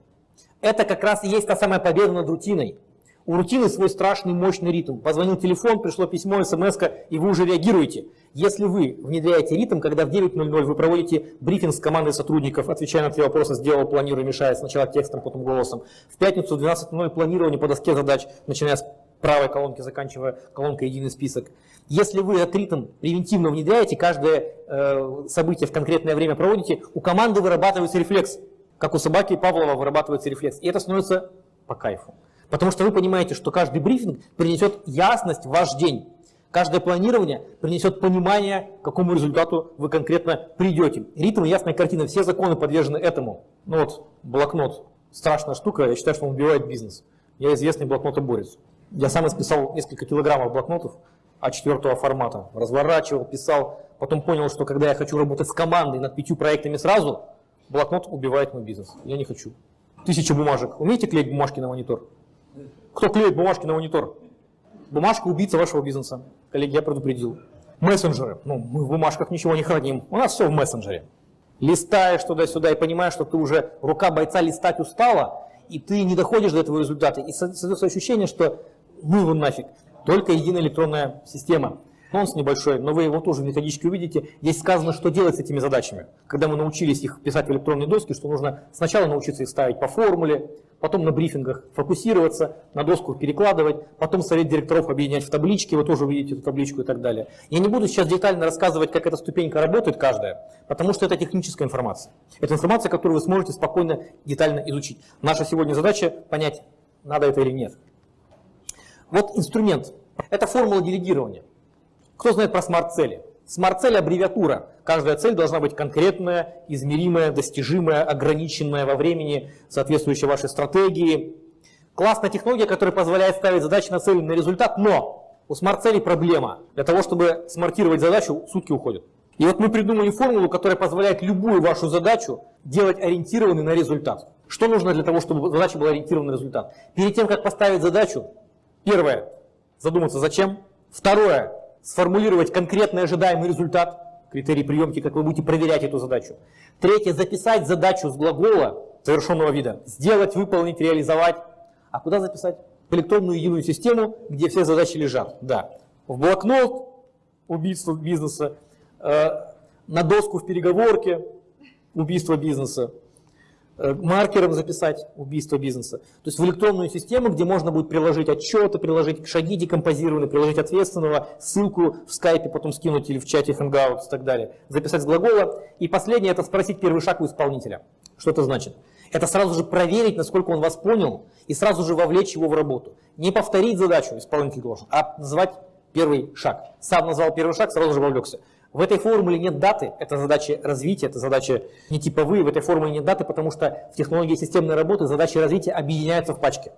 Это как раз и есть та самая победа над рутиной. У рутины свой страшный мощный ритм. Позвонил телефон, пришло письмо, смс и вы уже реагируете. Если вы внедряете ритм, когда в 9.00 вы проводите брифинг с командой сотрудников, отвечая на три вопроса, сделал, планирую, мешая, сначала текстом, потом голосом. В пятницу в 12.00 планирование по доске задач, начиная с правой колонки, заканчивая колонкой «Единый список». Если вы этот ритм превентивно внедряете, каждое э, событие в конкретное время проводите, у команды вырабатывается рефлекс как у собаки Павлова вырабатывается рефлекс. И это становится по кайфу. Потому что вы понимаете, что каждый брифинг принесет ясность в ваш день. Каждое планирование принесет понимание, к какому результату вы конкретно придете. Ритм ясная картина, все законы подвержены этому. Ну вот, блокнот, страшная штука, я считаю, что он убивает бизнес. Я известный блокнотоборец. Я сам исписал несколько килограммов блокнотов А4 формата. Разворачивал, писал. Потом понял, что когда я хочу работать с командой над пятью проектами сразу, блокнот убивает мой бизнес. Я не хочу. Тысяча бумажек. Умеете клеить бумажки на монитор? Кто клеит бумажки на монитор? Бумажка убийца вашего бизнеса. Коллеги, я предупредил. Мессенджеры. Ну, мы в бумажках ничего не храним. У нас все в мессенджере. Листаешь туда-сюда и понимаешь, что ты уже рука бойца листать устала, и ты не доходишь до этого результата. И создается ощущение, что ну его нафиг. Только единая электронная система нонс небольшой, но вы его тоже в методичке увидите. Здесь сказано, что делать с этими задачами. Когда мы научились их писать в электронные доски, что нужно сначала научиться их ставить по формуле, потом на брифингах фокусироваться, на доску перекладывать, потом совет директоров объединять в таблички, вы тоже увидите эту табличку и так далее. Я не буду сейчас детально рассказывать, как эта ступенька работает каждая, потому что это техническая информация. Это информация, которую вы сможете спокойно, детально изучить. Наша сегодня задача понять, надо это или нет. Вот инструмент. Это формула делегирования. Кто знает про смарт-цели? Смарт-цель – аббревиатура. Каждая цель должна быть конкретная, измеримая, достижимая, ограниченная во времени, соответствующая вашей стратегии. Классная технология, которая позволяет ставить задачи на цель на результат, но у смарт-целей проблема. Для того, чтобы смартировать задачу, сутки уходят. И вот мы придумали формулу, которая позволяет любую вашу задачу делать ориентированной на результат. Что нужно для того, чтобы задача была ориентирована на результат? Перед тем, как поставить задачу, первое – задуматься зачем. Второе сформулировать конкретный ожидаемый результат, критерий приемки, как вы будете проверять эту задачу. Третье, записать задачу с глагола совершенного вида, сделать, выполнить, реализовать. А куда записать? В электронную единую систему, где все задачи лежат. Да. В блокнот, убийство бизнеса, э, на доску в переговорке, убийство бизнеса, маркером записать убийство бизнеса. То есть в электронную систему, где можно будет приложить отчеты, приложить шаги декомпозированные, приложить ответственного, ссылку в скайпе потом скинуть или в чате Hangouts и так далее. Записать с глагола. И последнее это спросить первый шаг у исполнителя. Что это значит? Это сразу же проверить, насколько он вас понял, и сразу же вовлечь его в работу. Не повторить задачу исполнитель должен, а назвать первый шаг. Сам назвал первый шаг, сразу же вовлекся. В этой формуле нет даты, это задачи развития, это задачи не типовые, в этой формуле нет даты, потому что в технологии системной работы задачи развития объединяются в пачке.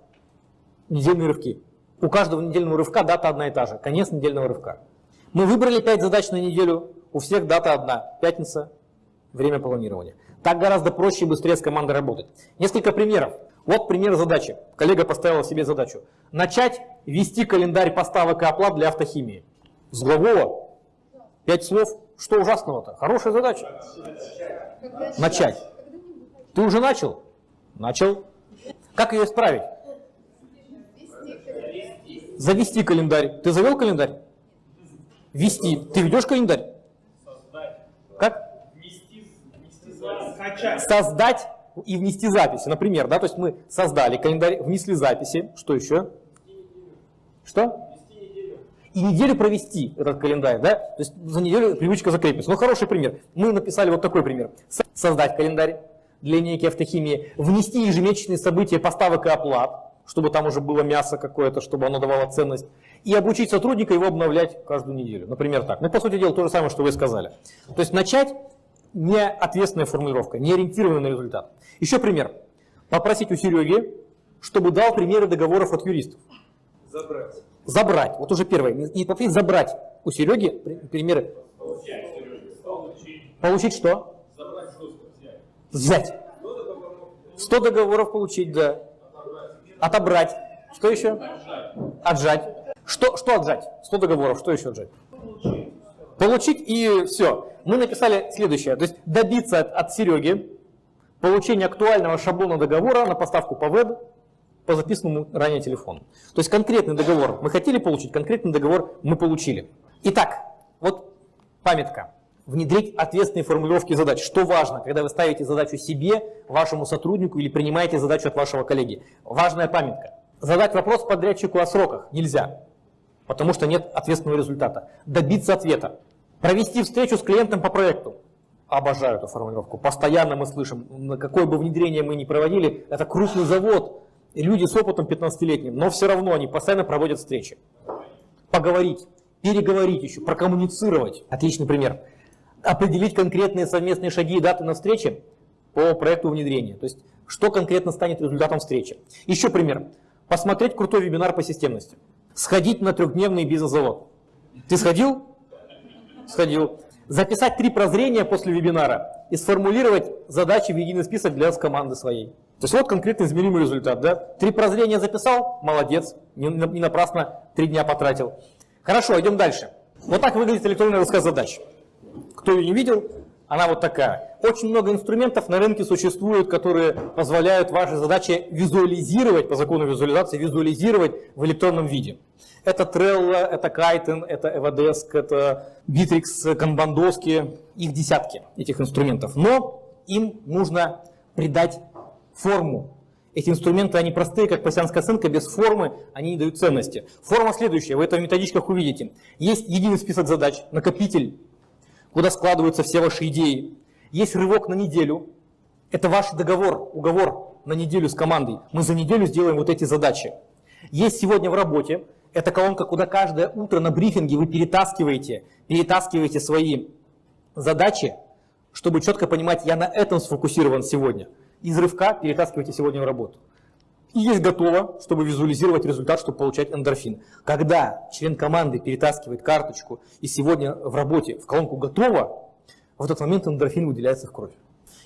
Недельные рывки. У каждого недельного рывка дата одна и та же, конец недельного рывка. Мы выбрали 5 задач на неделю, у всех дата одна, пятница, время планирования. Так гораздо проще и быстрее с командой работать. Несколько примеров. Вот пример задачи. Коллега поставила себе задачу. Начать вести календарь поставок и оплат для автохимии. С глагола Пять слов, что ужасного-то? Хорошая задача. Начать. Ты уже начал? Начал. Как ее исправить? Завести календарь. Ты завел календарь? Вести. Ты ведешь календарь? Как? Создать и внести записи. Например, да, то есть мы создали календарь, внесли записи. Что еще? Что? И неделю провести этот календарь, да, то есть за неделю привычка закрепится. Ну, хороший пример. Мы написали вот такой пример. Создать календарь для линейки автохимии, внести ежемесячные события поставок и оплат, чтобы там уже было мясо какое-то, чтобы оно давало ценность, и обучить сотрудника его обновлять каждую неделю. Например, так. Ну, по сути дела, то же самое, что вы сказали. То есть начать не ответственная формулировка, не ориентированная на результат. Еще пример. Попросить у Сереги, чтобы дал примеры договоров от юристов. Забрать забрать. Вот уже первое. Не попросить забрать у Сереги примеры. Получить. Что? Взять. Взять. 100 договоров получить, да. Отобрать. Что еще? Отжать. Что, что отжать? 100 договоров, что еще отжать? Получить и все. Мы написали следующее. То есть добиться от, от Сереги получения актуального шаблона договора на поставку по веб по записанному ранее телефону. То есть конкретный договор мы хотели получить, конкретный договор мы получили. Итак, вот памятка. Внедрить ответственные формулировки задач. Что важно, когда вы ставите задачу себе, вашему сотруднику или принимаете задачу от вашего коллеги? Важная памятка. Задать вопрос подрядчику о сроках нельзя, потому что нет ответственного результата. Добиться ответа. Провести встречу с клиентом по проекту. Обожаю эту формулировку. Постоянно мы слышим, на какое бы внедрение мы ни проводили, это крупный завод, люди с опытом 15-летним, но все равно они постоянно проводят встречи. Поговорить, переговорить еще, прокоммуницировать. Отличный пример. Определить конкретные совместные шаги и даты на встрече по проекту внедрения. То есть, что конкретно станет результатом встречи. Еще пример. Посмотреть крутой вебинар по системности. Сходить на трехдневный бизнес-завод. Ты сходил? Сходил. Записать три прозрения после вебинара и сформулировать задачи в единый список для команды своей. То есть вот конкретно измеримый результат. Да? Три прозрения записал, молодец, не, не напрасно три дня потратил. Хорошо, идем дальше. Вот так выглядит электронный рассказ задач. Кто ее не видел, она вот такая. Очень много инструментов на рынке существует, которые позволяют ваши задачи визуализировать, по закону визуализации, визуализировать в электронном виде. Это Trello, это Kiten, это Evadesk, это Bittrex, Kanban их десятки, этих инструментов. Но им нужно придать форму. Эти инструменты, они простые, как пассианская оценка, без формы они не дают ценности. Форма следующая, вы это в методичках увидите. Есть единый список задач, накопитель, куда складываются все ваши идеи. Есть рывок на неделю, это ваш договор, уговор на неделю с командой. Мы за неделю сделаем вот эти задачи. Есть сегодня в работе, Это колонка, куда каждое утро на брифинге вы перетаскиваете, перетаскиваете свои задачи, чтобы четко понимать, я на этом сфокусирован сегодня. Из рывка перетаскивайте сегодня в работу. И есть готово, чтобы визуализировать результат, чтобы получать эндорфин. Когда член команды перетаскивает карточку и сегодня в работе в колонку готово, в этот момент эндорфин выделяется в кровь.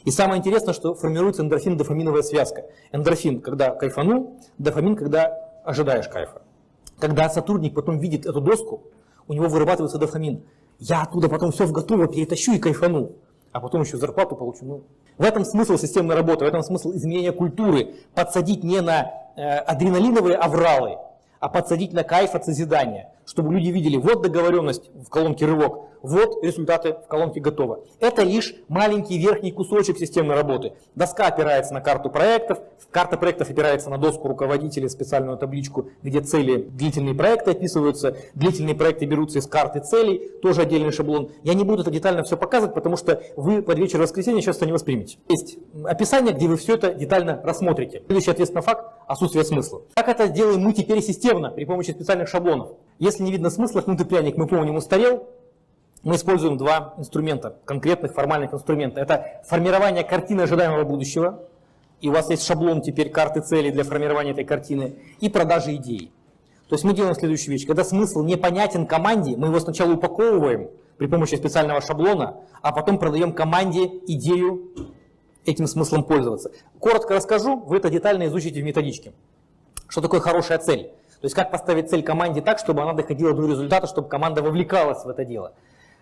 И самое интересное, что формируется эндорфин-дофаминовая связка. Эндорфин, когда кайфанул, дофамин, когда ожидаешь кайфа. Когда сотрудник потом видит эту доску, у него вырабатывается дофамин. Я оттуда потом все в готово перетащу и кайфану а потом еще зарплату получу. Ну, в этом смысл системной работы, в этом смысл изменения культуры. Подсадить не на э, адреналиновые авралы, а подсадить на кайф от созидания, чтобы люди видели, вот договоренность в колонке рывок, вот результаты в колонке готово. Это лишь маленький верхний кусочек системной работы. Доска опирается на карту проектов, карта проектов опирается на доску руководителя, специальную табличку, где цели, длительные проекты описываются, длительные проекты берутся из карты целей, тоже отдельный шаблон. Я не буду это детально все показывать, потому что вы под вечер воскресенья сейчас это не воспримете. Есть описание, где вы все это детально рассмотрите. Следующий на факт – отсутствие смысла. Как это делаем мы теперь системно при помощи специальных шаблонов? Если не видно смысла, кнутый пряник мы помним устарел, мы используем два инструмента, конкретных формальных инструмента. Это формирование картины ожидаемого будущего, и у вас есть шаблон теперь карты целей для формирования этой картины, и продажи идей. То есть мы делаем следующую вещь. Когда смысл непонятен команде, мы его сначала упаковываем при помощи специального шаблона, а потом продаем команде идею этим смыслом пользоваться. Коротко расскажу, вы это детально изучите в методичке. Что такое хорошая цель? То есть как поставить цель команде так, чтобы она доходила до результата, чтобы команда вовлекалась в это дело.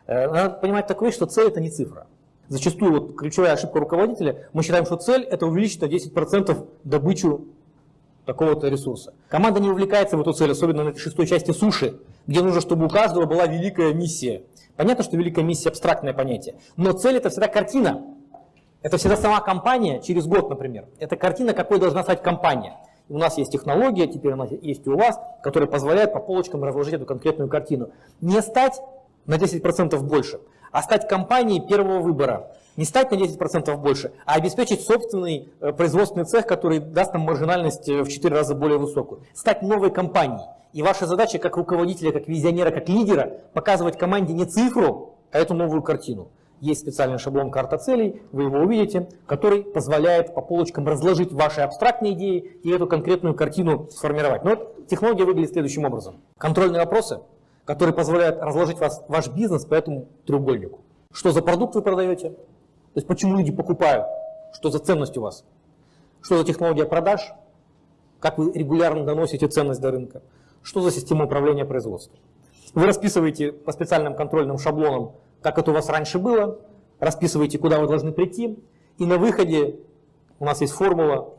Э, надо понимать такое, что цель это не цифра. Зачастую вот ключевая ошибка руководителя, мы считаем, что цель это увеличить на 10% добычу такого-то ресурса. Команда не увлекается в эту цель, особенно на этой шестой части суши, где нужно, чтобы у каждого была великая миссия. Понятно, что великая миссия абстрактное понятие, но цель это всегда картина. Это всегда сама компания через год, например. Это картина, какой должна стать компания. У нас есть технология, теперь она есть и у вас, которая позволяет по полочкам разложить эту конкретную картину. Не стать на 10% больше, а стать компанией первого выбора. Не стать на 10% больше, а обеспечить собственный э, производственный цех, который даст нам маржинальность э, в 4 раза более высокую. Стать новой компанией. И ваша задача как руководителя, как визионера, как лидера показывать команде не цифру, а эту новую картину. Есть специальный шаблон карта целей, вы его увидите, который позволяет по полочкам разложить ваши абстрактные идеи и эту конкретную картину сформировать. Но вот технология выглядит следующим образом. Контрольные вопросы – который позволяет разложить вас, ваш бизнес по этому треугольнику. Что за продукт вы продаете? То есть почему люди покупают? Что за ценность у вас? Что за технология продаж? Как вы регулярно доносите ценность до рынка? Что за система управления производством? Вы расписываете по специальным контрольным шаблонам, как это у вас раньше было, расписываете, куда вы должны прийти, и на выходе у нас есть формула,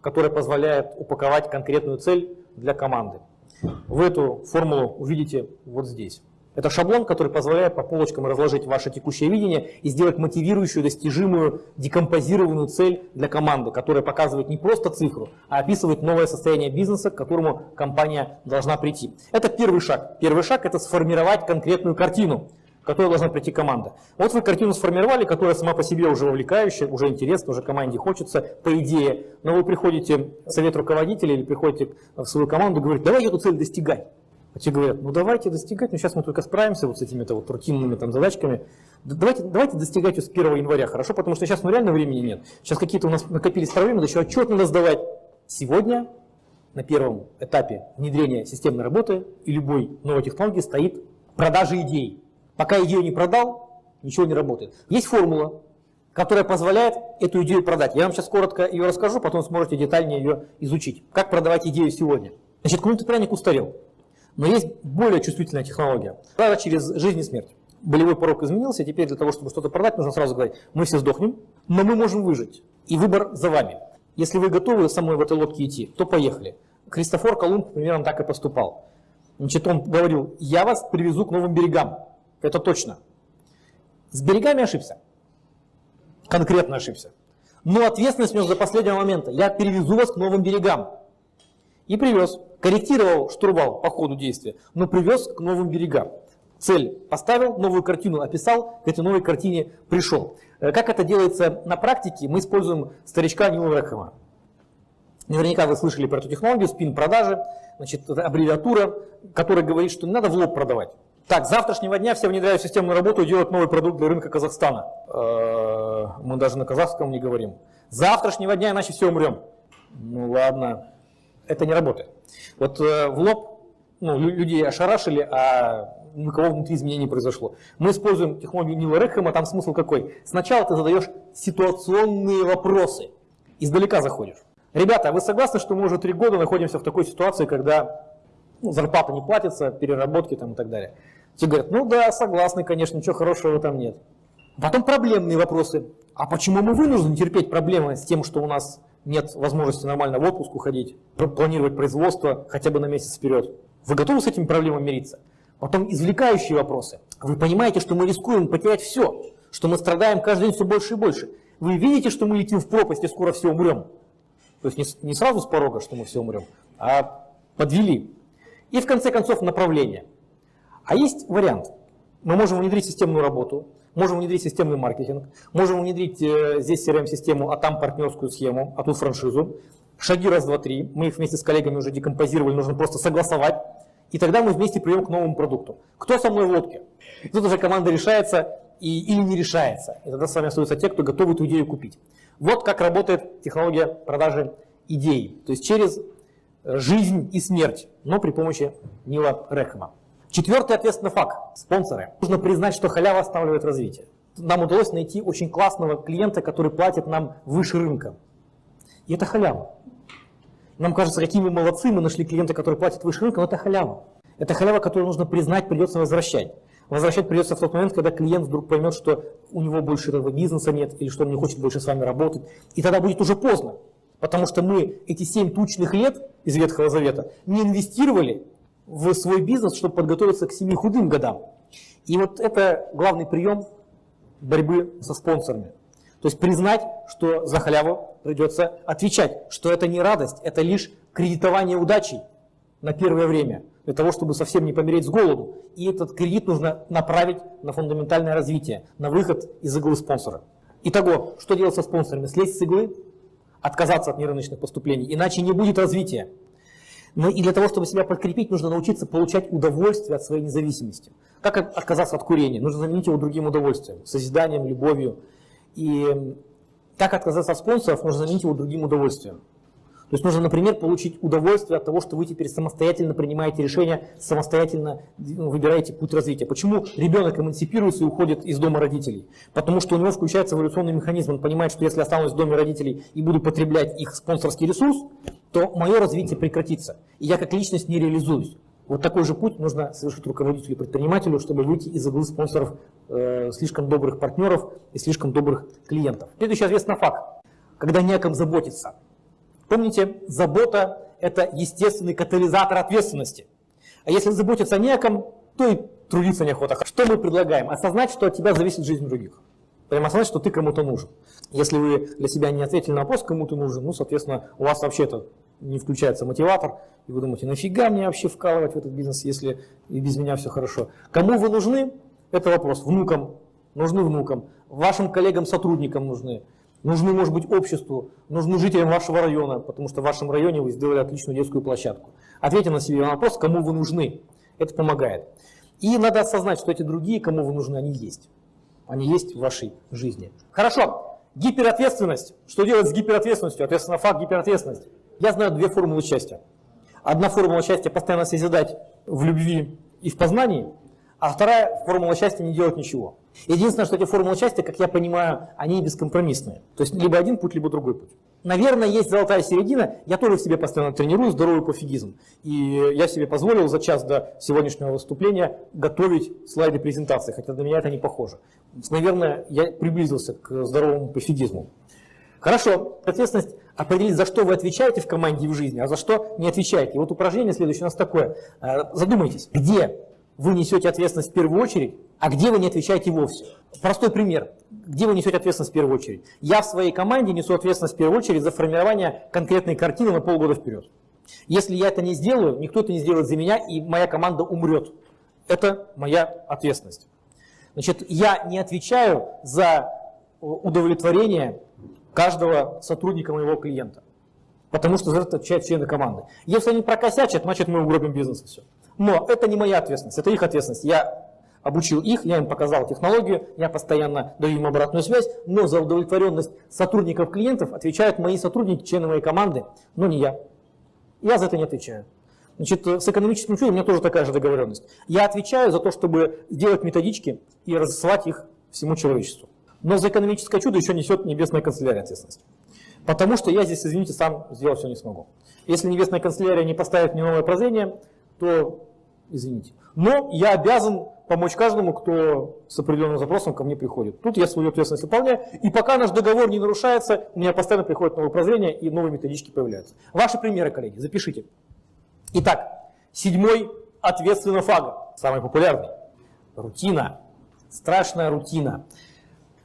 которая позволяет упаковать конкретную цель для команды. Вы эту формулу увидите вот здесь. Это шаблон, который позволяет по полочкам разложить ваше текущее видение и сделать мотивирующую, достижимую, декомпозированную цель для команды, которая показывает не просто цифру, а описывает новое состояние бизнеса, к которому компания должна прийти. Это первый шаг. Первый шаг – это сформировать конкретную картину которой должна прийти команда. Вот вы картину сформировали, которая сама по себе уже увлекающая, уже интересна, уже команде хочется, по идее. Но вы приходите в совет руководителя или приходите в свою команду и говорите, давай эту цель достигать. А те говорят, ну давайте достигать, но сейчас мы только справимся вот с этими вот рутинными там задачками. Давайте, давайте достигать ее с 1 января, хорошо? Потому что сейчас ну, реально времени нет. Сейчас какие-то у нас накопились проблемы, еще отчет надо сдавать. Сегодня на первом этапе внедрения системной работы и любой новой технологии стоит продажа идей. Пока идею не продал, ничего не работает. Есть формула, которая позволяет эту идею продать. Я вам сейчас коротко ее расскажу, потом сможете детальнее ее изучить. Как продавать идею сегодня. Значит, кнутый пряник устарел. Но есть более чувствительная технология. Продажа через жизнь и смерть. Болевой порог изменился, теперь для того, чтобы что-то продать, нужно сразу говорить, мы все сдохнем, но мы можем выжить. И выбор за вами. Если вы готовы со мной в этой лодке идти, то поехали. Христофор Колумб примерно так и поступал. Значит, он говорил, я вас привезу к новым берегам. Это точно. С берегами ошибся. Конкретно ошибся. Но ответственность нес до последнего момента. Я перевезу вас к новым берегам. И привез. Корректировал штурвал по ходу действия, но привез к новым берегам. Цель поставил, новую картину описал, к этой новой картине пришел. Э, как это делается на практике, мы используем старичка Нила Рэхэма. Наверняка вы слышали про эту технологию, спин-продажи, значит, аббревиатура, которая говорит, что не надо в лоб продавать. Так, с завтрашнего дня все внедряют системную работу и делают новый продукт для рынка Казахстана. Э, мы даже на казахском не говорим. С завтрашнего дня, иначе все умрем. Ну ладно, это не работает. Вот э, в лоб ну, людей ошарашили, а никого внутри изменений не произошло. Мы используем технологию Нила Рекхэма, там смысл какой? Сначала ты задаешь ситуационные вопросы, издалека заходишь. Ребята, вы согласны, что мы уже три года находимся в такой ситуации, когда ну, зарплата не платится, переработки там и так далее? Те говорят, ну да, согласны, конечно, ничего хорошего там нет. Потом проблемные вопросы. А почему мы вынуждены терпеть проблемы с тем, что у нас нет возможности нормально в отпуск уходить, планировать производство хотя бы на месяц вперед? Вы готовы с этими проблемами мириться? Потом извлекающие вопросы. Вы понимаете, что мы рискуем потерять все, что мы страдаем каждый день все больше и больше. Вы видите, что мы летим в пропасть и скоро все умрем. То есть не сразу с порога, что мы все умрем, а подвели. И в конце концов направление. А есть вариант. Мы можем внедрить системную работу, можем внедрить системный маркетинг, можем внедрить э, здесь CRM-систему, а там партнерскую схему, а тут франшизу. Шаги раз, два, три. Мы их вместе с коллегами уже декомпозировали, нужно просто согласовать. И тогда мы вместе придем к новому продукту. Кто со мной в лодке? И тут уже команда решается и, или не решается. И тогда с вами остаются те, кто готовы эту идею купить. Вот как работает технология продажи идей. То есть через жизнь и смерть, но при помощи Нила Рехема. Четвертый ответственный факт – спонсоры. Нужно признать, что халява останавливает развитие. Нам удалось найти очень классного клиента, который платит нам выше рынка. И это халява. Нам кажется, какие мы молодцы, мы нашли клиента, который платит выше рынка, но это халява. Это халява, которую нужно признать, придется возвращать. Возвращать придется в тот момент, когда клиент вдруг поймет, что у него больше этого бизнеса нет, или что он не хочет больше с вами работать. И тогда будет уже поздно. Потому что мы эти семь тучных лет из Ветхого Завета не инвестировали в свой бизнес, чтобы подготовиться к семи худым годам. И вот это главный прием борьбы со спонсорами. То есть признать, что за халяву придется отвечать, что это не радость, это лишь кредитование удачей на первое время, для того, чтобы совсем не помереть с голоду. И этот кредит нужно направить на фундаментальное развитие, на выход из иглы спонсора. Итого, что делать со спонсорами? Слезть с иглы, отказаться от нерыночных поступлений, иначе не будет развития. Но и для того, чтобы себя подкрепить, нужно научиться получать удовольствие от своей независимости. Как отказаться от курения? Нужно заменить его другим удовольствием, созиданием, любовью, и как отказаться от спонсоров, можно заменить его другим удовольствием. То есть нужно, например, получить удовольствие от того, что вы теперь самостоятельно принимаете решения, самостоятельно ну, выбираете путь развития. Почему ребенок эмансипируется и уходит из дома родителей? Потому что у него включается эволюционный механизм. Он понимает, что если останусь в доме родителей и буду потреблять их спонсорский ресурс, то мое развитие прекратится. И я как личность не реализуюсь. Вот такой же путь нужно совершить руководителю предпринимателю, чтобы выйти из иглы спонсоров э, слишком добрых партнеров и слишком добрых клиентов. Следующий ответственный факт. Когда не заботиться. Помните, забота – это естественный катализатор ответственности. А если заботиться о ком, то и трудиться неохота. Что мы предлагаем? Осознать, что от тебя зависит жизнь других. Прямо осознать, что ты кому-то нужен. Если вы для себя не ответили на вопрос, кому ты нужен, ну, соответственно, у вас вообще это не включается мотиватор, и вы думаете, нафига мне вообще вкалывать в этот бизнес, если и без меня все хорошо. Кому вы нужны? Это вопрос. Внукам. Нужны внукам. Вашим коллегам-сотрудникам нужны. Нужны, может быть, обществу, нужны жителям вашего района, потому что в вашем районе вы сделали отличную детскую площадку. Ответьте на себе вопрос, кому вы нужны. Это помогает. И надо осознать, что эти другие, кому вы нужны, они есть. Они есть в вашей жизни. Хорошо. Гиперответственность. Что делать с гиперответственностью? Ответственно факт гиперответственности. Я знаю две формулы счастья. Одна формула счастья – постоянно созидать в любви и в познании, а вторая формула счастья – не делать ничего. Единственное, что эти формулы счастья, как я понимаю, они бескомпромиссные. То есть либо один путь, либо другой путь. Наверное, есть золотая середина. Я тоже в себе постоянно тренирую здоровый пофигизм. И я себе позволил за час до сегодняшнего выступления готовить слайды презентации, хотя для меня это не похоже. Наверное, я приблизился к здоровому пофигизму. Хорошо, ответственность определить, за что вы отвечаете в команде и в жизни, а за что не отвечаете. И вот упражнение следующее у нас такое. Э, задумайтесь, где вы несете ответственность в первую очередь, а где вы не отвечаете вовсе. Простой пример. Где вы несете ответственность в первую очередь? Я в своей команде несу ответственность в первую очередь за формирование конкретной картины на полгода вперед. Если я это не сделаю, никто это не сделает за меня, и моя команда умрет. Это моя ответственность. Значит, я не отвечаю за удовлетворение каждого сотрудника моего клиента. Потому что за это отвечают члены команды. Если они прокосячат, значит мы угробим бизнес и все. Но это не моя ответственность, это их ответственность. Я обучил их, я им показал технологию, я постоянно даю им обратную связь, но за удовлетворенность сотрудников клиентов отвечают мои сотрудники, члены моей команды, но не я. Я за это не отвечаю. Значит, с экономическим чудом у меня тоже такая же договоренность. Я отвечаю за то, чтобы сделать методички и разослать их всему человечеству. Но за экономическое чудо еще несет небесная канцелярия ответственность. Потому что я здесь, извините, сам сделать все не смогу. Если небесная канцелярия не поставит мне новое прозрение, то извините. Но я обязан помочь каждому, кто с определенным запросом ко мне приходит. Тут я свою ответственность выполняю, и пока наш договор не нарушается, у меня постоянно приходят новые прозрения и новые методички появляются. Ваши примеры, коллеги, запишите. Итак, седьмой ответственно фага, самый популярный. Рутина, страшная рутина.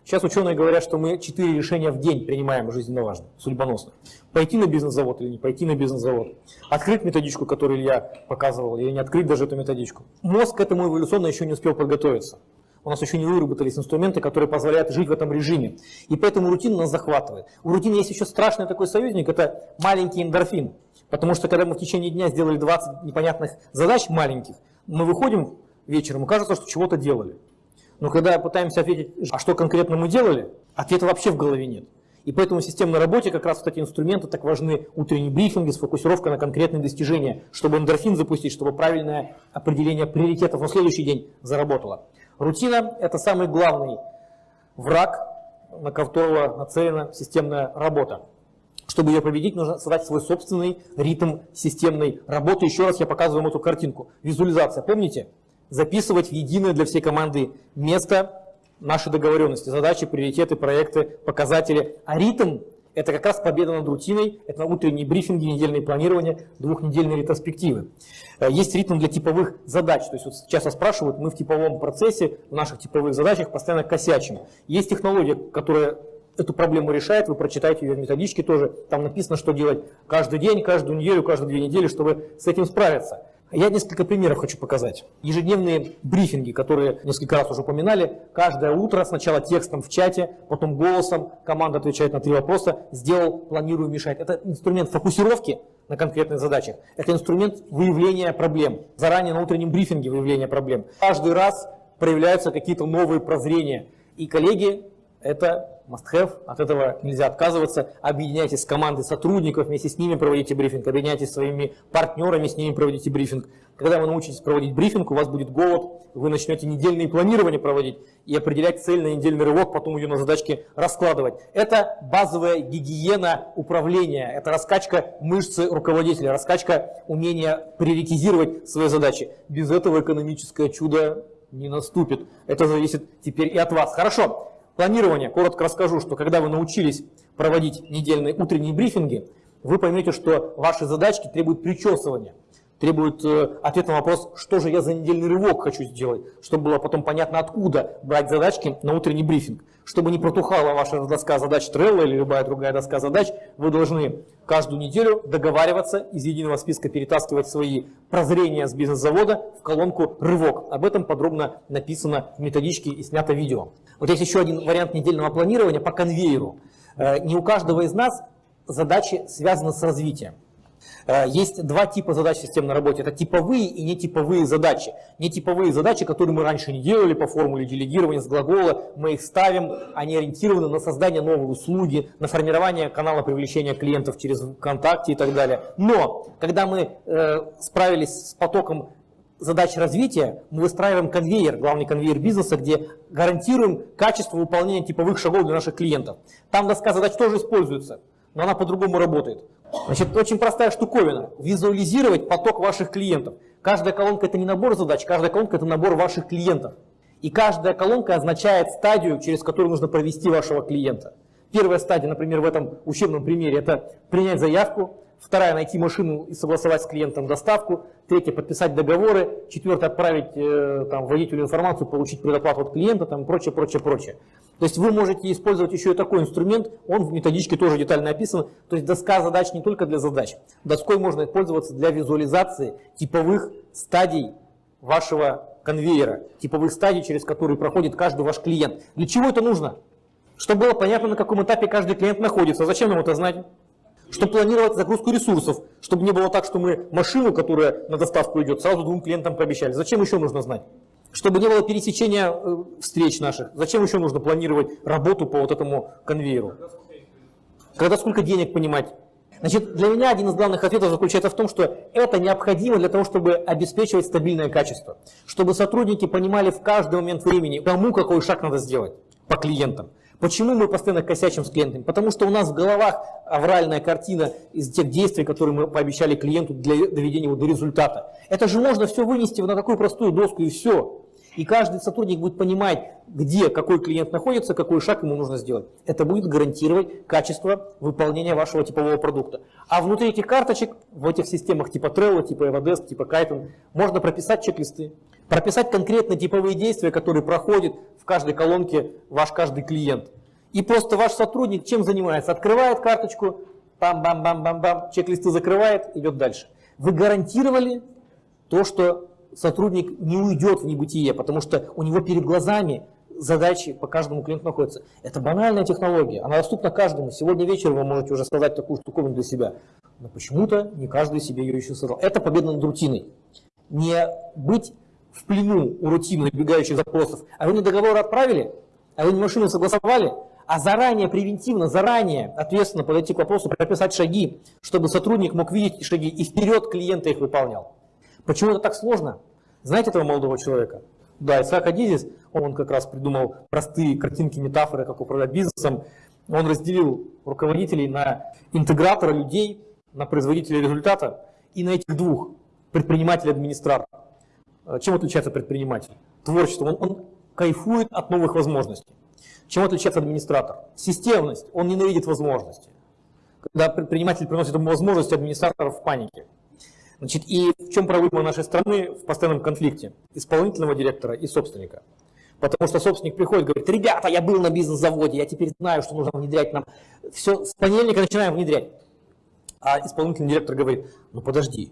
Сейчас ученые говорят, что мы четыре решения в день принимаем жизненно важно, судьбоносно. Пойти на бизнес-завод или не пойти на бизнес-завод. Открыть методичку, которую Илья показывал, или не открыть даже эту методичку. Мозг к этому эволюционно еще не успел подготовиться. У нас еще не выработались инструменты, которые позволяют жить в этом режиме. И поэтому рутина нас захватывает. У рутины есть еще страшный такой союзник, это маленький эндорфин. Потому что когда мы в течение дня сделали 20 непонятных задач маленьких, мы выходим вечером, и кажется, что чего-то делали. Но когда пытаемся ответить, а что конкретно мы делали, ответа вообще в голове нет. И поэтому в системной работе как раз вот эти инструменты так важны, утренние брифинги, сфокусировка на конкретные достижения, чтобы эндорфин запустить, чтобы правильное определение приоритетов на следующий день заработало. Рутина – это самый главный враг, на которого нацелена системная работа. Чтобы ее победить, нужно создать свой собственный ритм системной работы. Еще раз я показываю вам эту картинку. Визуализация, помните? Записывать в единое для всей команды место нашей договоренности, задачи, приоритеты, проекты, показатели. А ритм – это как раз победа над рутиной, это утренние брифинги, недельные планирования, двухнедельные ретроспективы. Э, есть ритм для типовых задач, то есть вот часто спрашивают, мы в типовом процессе, в наших типовых задачах постоянно косячим. Есть технология, которая эту проблему решает, вы прочитаете ее в методичке тоже, там написано, что делать каждый день, каждую неделю, каждые две недели, чтобы с этим справиться. Я несколько примеров хочу показать. Ежедневные брифинги, которые несколько раз уже упоминали, каждое утро сначала текстом в чате, потом голосом, команда отвечает на три вопроса, сделал, планирую, мешать. Это инструмент фокусировки на конкретных задачах. Это инструмент выявления проблем. Заранее на утреннем брифинге выявления проблем. Каждый раз проявляются какие-то новые прозрения. И коллеги это must-have, от этого нельзя отказываться. Объединяйтесь с командой сотрудников, вместе с ними проводите брифинг, объединяйтесь с своими партнерами, с ними проводите брифинг. Когда вы научитесь проводить брифинг, у вас будет голод, вы начнете недельные планирования проводить и определять цель на недельный рывок, потом ее на задачки раскладывать. Это базовая гигиена управления, это раскачка мышцы руководителя, раскачка умения приоритизировать свои задачи. Без этого экономическое чудо не наступит. Это зависит теперь и от вас. Хорошо. Планирование. Коротко расскажу, что когда вы научились проводить недельные утренние брифинги, вы поймете, что ваши задачки требуют причесывания, требуют э, ответа на вопрос, что же я за недельный рывок хочу сделать, чтобы было потом понятно, откуда брать задачки на утренний брифинг. Чтобы не протухала ваша доска задач Trello или любая другая доска задач, вы должны каждую неделю договариваться, из единого списка перетаскивать свои прозрения с бизнес-завода в колонку «Рывок». Об этом подробно написано в методичке и снято видео. Вот есть еще один вариант недельного планирования по конвейеру. Э, не у каждого из нас задачи связаны с развитием. Э, есть два типа задач системной работе. Это типовые и нетиповые задачи. Нетиповые задачи, которые мы раньше не делали по формуле делегирования с глагола, мы их ставим, они ориентированы на создание новой услуги, на формирование канала привлечения клиентов через ВКонтакте и так далее. Но, когда мы э, справились с потоком задач развития, мы выстраиваем конвейер, главный конвейер бизнеса, где гарантируем качество выполнения типовых шагов для наших клиентов. Там доска задач тоже используется, но она по-другому работает. Значит, очень простая штуковина. Визуализировать поток ваших клиентов. Каждая колонка это не набор задач, каждая колонка это набор ваших клиентов. И каждая колонка означает стадию, через которую нужно провести вашего клиента. Первая стадия, например, в этом учебном примере, это принять заявку, Вторая – найти машину и согласовать с клиентом доставку. Третья – подписать договоры. Четвертая – отправить э, там, водителю информацию, получить предоплату от клиента там, и прочее, прочее, прочее. То есть вы можете использовать еще и такой инструмент, он в методичке тоже детально описан. То есть доска задач не только для задач. Доской можно пользоваться для визуализации типовых стадий вашего конвейера, типовых стадий, через которые проходит каждый ваш клиент. Для чего это нужно? Чтобы было понятно, на каком этапе каждый клиент находится. Зачем нам это знать? Чтобы планировать загрузку ресурсов, чтобы не было так, что мы машину, которая на доставку идет, сразу двум клиентам пообещали. Зачем еще нужно знать? Чтобы не было пересечения э, встреч наших, зачем еще нужно планировать работу по вот этому конвейеру? Когда сколько денег понимать? Значит, для меня один из главных ответов заключается в том, что это необходимо для того, чтобы обеспечивать стабильное качество. Чтобы сотрудники понимали в каждый момент времени, кому какой шаг надо сделать по клиентам. Почему мы постоянно косячим с клиентами? Потому что у нас в головах авральная картина из тех действий, которые мы пообещали клиенту для доведения его до результата. Это же можно все вынести на такую простую доску и все. И каждый сотрудник будет понимать, где какой клиент находится, какой шаг ему нужно сделать. Это будет гарантировать качество выполнения вашего типового продукта. А внутри этих карточек, в этих системах типа Trello, типа Everdesk, типа Kaizen, можно прописать чек-листы, прописать конкретно типовые действия, которые проходят в каждой колонке ваш каждый клиент. И просто ваш сотрудник чем занимается? Открывает карточку, бам-бам-бам-бам-бам, чек-листы закрывает, идет дальше. Вы гарантировали то, что сотрудник не уйдет в небытие, потому что у него перед глазами задачи по каждому клиенту находятся. Это банальная технология, она доступна каждому. Сегодня вечером вы можете уже создать такую штуковину для себя. Но почему-то не каждый себе ее еще создал. Это победа над рутиной. Не быть в плену у рутины набегающих запросов. А вы не договор отправили, а вы не машину согласовали, а заранее, превентивно, заранее, ответственно подойти к вопросу, прописать шаги, чтобы сотрудник мог видеть эти шаги и вперед клиента их выполнял. Почему это так сложно? Знаете этого молодого человека? Да, Исаак Адизис, он как раз придумал простые картинки, метафоры, как управлять бизнесом. Он разделил руководителей на интегратора людей, на производителя результата и на этих двух, предприниматель и администратор. Э, чем отличается предприниматель? Творчеством. Он, он кайфует от новых возможностей. Чем отличается администратор? Системность. Он ненавидит возможности. Когда предприниматель приносит ему возможности, администратор в панике. Значит, и в чем проблема нашей страны в постоянном конфликте исполнительного директора и собственника? Потому что собственник приходит и говорит, ребята, я был на бизнес-заводе, я теперь знаю, что нужно внедрять нам. Все, с понедельника начинаем внедрять. А исполнительный директор говорит, ну подожди,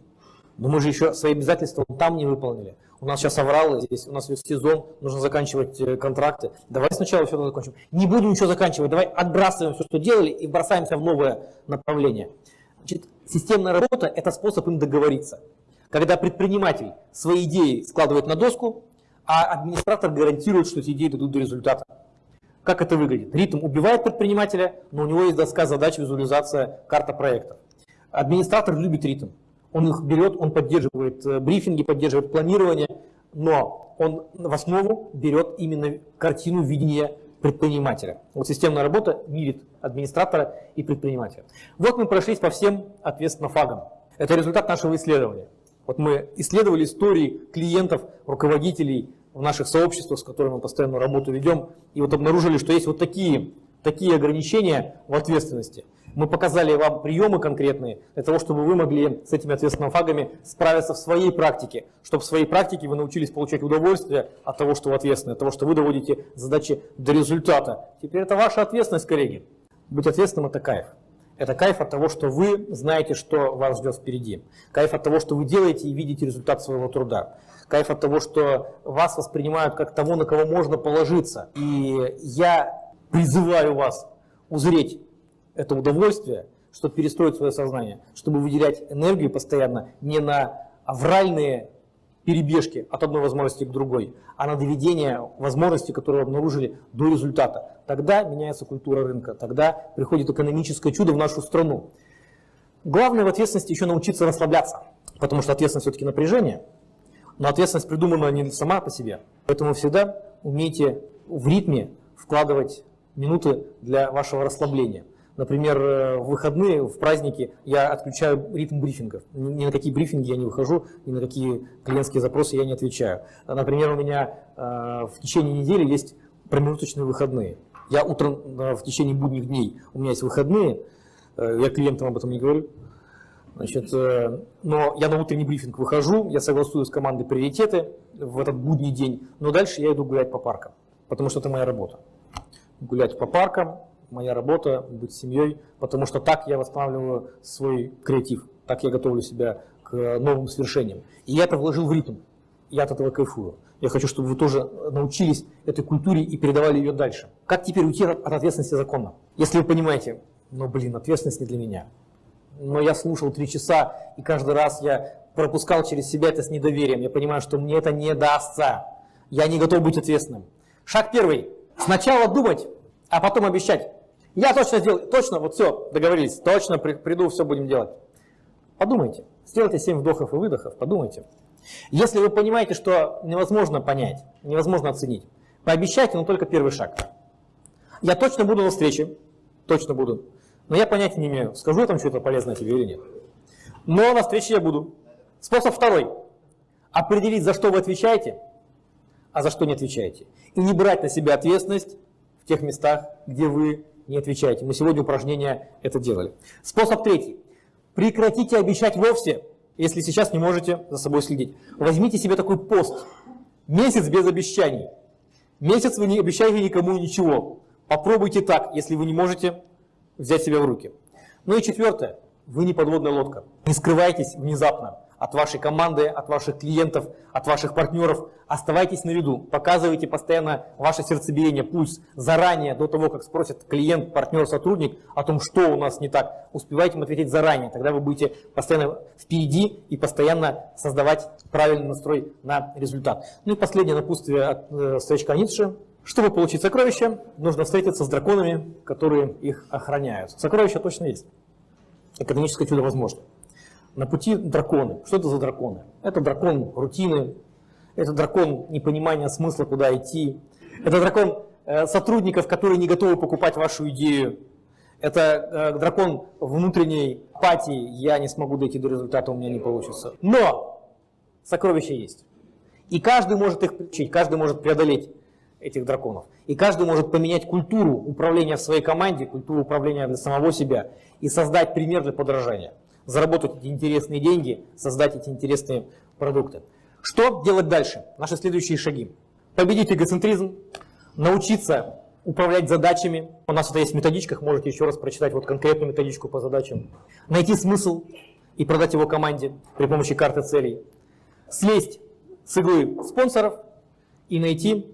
но мы же еще свои обязательства там не выполнили. У нас сейчас авралы, здесь у нас весь сезон, нужно заканчивать э, контракты. Давай сначала все это закончим. Не будем ничего заканчивать, давай отбрасываем все, что делали, и бросаемся в новое направление. Значит, системная работа – это способ им договориться. Когда предприниматель свои идеи складывает на доску, а администратор гарантирует, что эти идеи дадут до результата. Как это выглядит? Ритм убивает предпринимателя, но у него есть доска задач, визуализация, карта проекта. Администратор любит ритм. Он их берет, он поддерживает э, брифинги, поддерживает планирование, но он в основу берет именно картину видения предпринимателя. Вот системная работа мирит администратора и предпринимателя. Вот мы прошлись по всем, ответственно, фагам. Это результат нашего исследования. Вот мы исследовали истории клиентов, руководителей в наших сообществах, с которыми мы постоянно работу ведем, и вот обнаружили, что есть вот такие, такие ограничения в ответственности – мы показали вам приемы конкретные для того, чтобы вы могли с этими ответственными фагами справиться в своей практике, чтобы в своей практике вы научились получать удовольствие от того, что вы ответственны, от того, что вы доводите задачи до результата. Теперь это ваша ответственность, коллеги. Быть ответственным – это кайф. Это кайф от того, что вы знаете, что вас ждет впереди. Кайф от того, что вы делаете и видите результат своего труда. Кайф от того, что вас воспринимают как того, на кого можно положиться. И я призываю вас узреть это удовольствие, чтобы перестроить свое сознание, чтобы выделять энергию постоянно не на авральные перебежки от одной возможности к другой, а на доведение возможности, которые обнаружили до результата. Тогда меняется культура рынка, тогда приходит экономическое чудо в нашу страну. Главное в ответственности еще научиться расслабляться, потому что ответственность все-таки напряжение, но ответственность придумана не сама по себе. Поэтому всегда умейте в ритме вкладывать минуты для вашего расслабления. Например, э, в выходные, в праздники я отключаю ритм брифингов. Ни на какие брифинги я не выхожу, ни на какие клиентские запросы я не отвечаю. Например, у меня э, в течение недели есть промежуточные выходные. Я утром э, в течение будних дней, у меня есть выходные, я клиентам об этом не говорю, Значит, но я на утренний брифинг выхожу, я согласую с командой приоритеты в этот будний день, но дальше я иду гулять по паркам, потому что это моя работа. Гулять по паркам, моя работа, быть семьей, потому что так я восстанавливаю свой креатив, так я готовлю себя к новым свершениям. И я это вложил в ритм, я от этого кайфую. Я хочу, чтобы вы тоже научились этой культуре и передавали ее дальше. Как теперь уйти от ответственности законно? Если вы понимаете, ну блин, ответственность не для меня. но я слушал три часа, и каждый раз я пропускал через себя это с недоверием. Я понимаю, что мне это не дастся. Я не готов быть ответственным. Шаг первый. Сначала думать, а потом обещать. Я точно сделаю, точно, вот все, договорились, точно при- приду, все будем делать. Подумайте, сделайте 7 вдохов и выдохов, подумайте. Если вы понимаете, что невозможно понять, невозможно оценить, пообещайте, но только первый шаг. Я точно буду на встрече, точно буду, но я понятия не имею, скажу я там что-то полезное тебе или нет. Но на встрече я буду. Способ второй. Определить, за что вы отвечаете, а за что не отвечаете. И не брать на себя ответственность в тех местах, где вы не отвечаете. Мы сегодня упражнение это делали. Способ третий. Прекратите обещать вовсе, если сейчас не можете за собой следить. Возьмите себе такой пост. Месяц без обещаний. Месяц вы не обещаете никому ничего. Попробуйте так, если вы не можете взять себя в руки. Ну и четвертое. Вы не подводная лодка. Не скрывайтесь внезапно от вашей команды, от ваших клиентов, от ваших партнеров. Оставайтесь на виду, показывайте постоянно ваше сердцебиение, пульс заранее, до того, как спросит клиент, партнер, сотрудник о том, что у нас не так. Успевайте им ответить заранее, тогда вы будете постоянно впереди и постоянно создавать правильный настрой на результат. Ну и последнее напутствие от э, старичка Ницше. Чтобы получить сокровища, нужно встретиться с драконами, которые их охраняют. Сокровища точно есть. Экономическое чудо возможно. На пути драконы. Что это за драконы? Это дракон рутины, это дракон непонимания смысла, куда идти, это дракон э, сотрудников, которые не готовы покупать вашу идею, это э, дракон внутренней апатии, я не смогу дойти до результата, у меня не получится. Но сокровища есть. И каждый может их получить, каждый может преодолеть этих драконов. И каждый может поменять культуру управления в своей команде, культуру управления для самого себя и создать пример для подражания заработать эти интересные деньги, создать эти интересные продукты. Что делать дальше? Наши следующие шаги. Победить эгоцентризм, научиться управлять задачами. У нас это есть в методичках, можете еще раз прочитать вот конкретную методичку по задачам. Найти смысл и продать его команде при помощи карты целей. Слезть с иглы спонсоров и найти,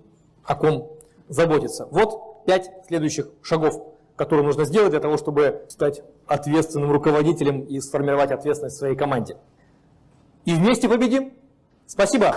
о ком заботиться. Вот пять следующих шагов которые нужно сделать для того, чтобы стать ответственным руководителем и сформировать ответственность в своей команде. И вместе победим. Спасибо.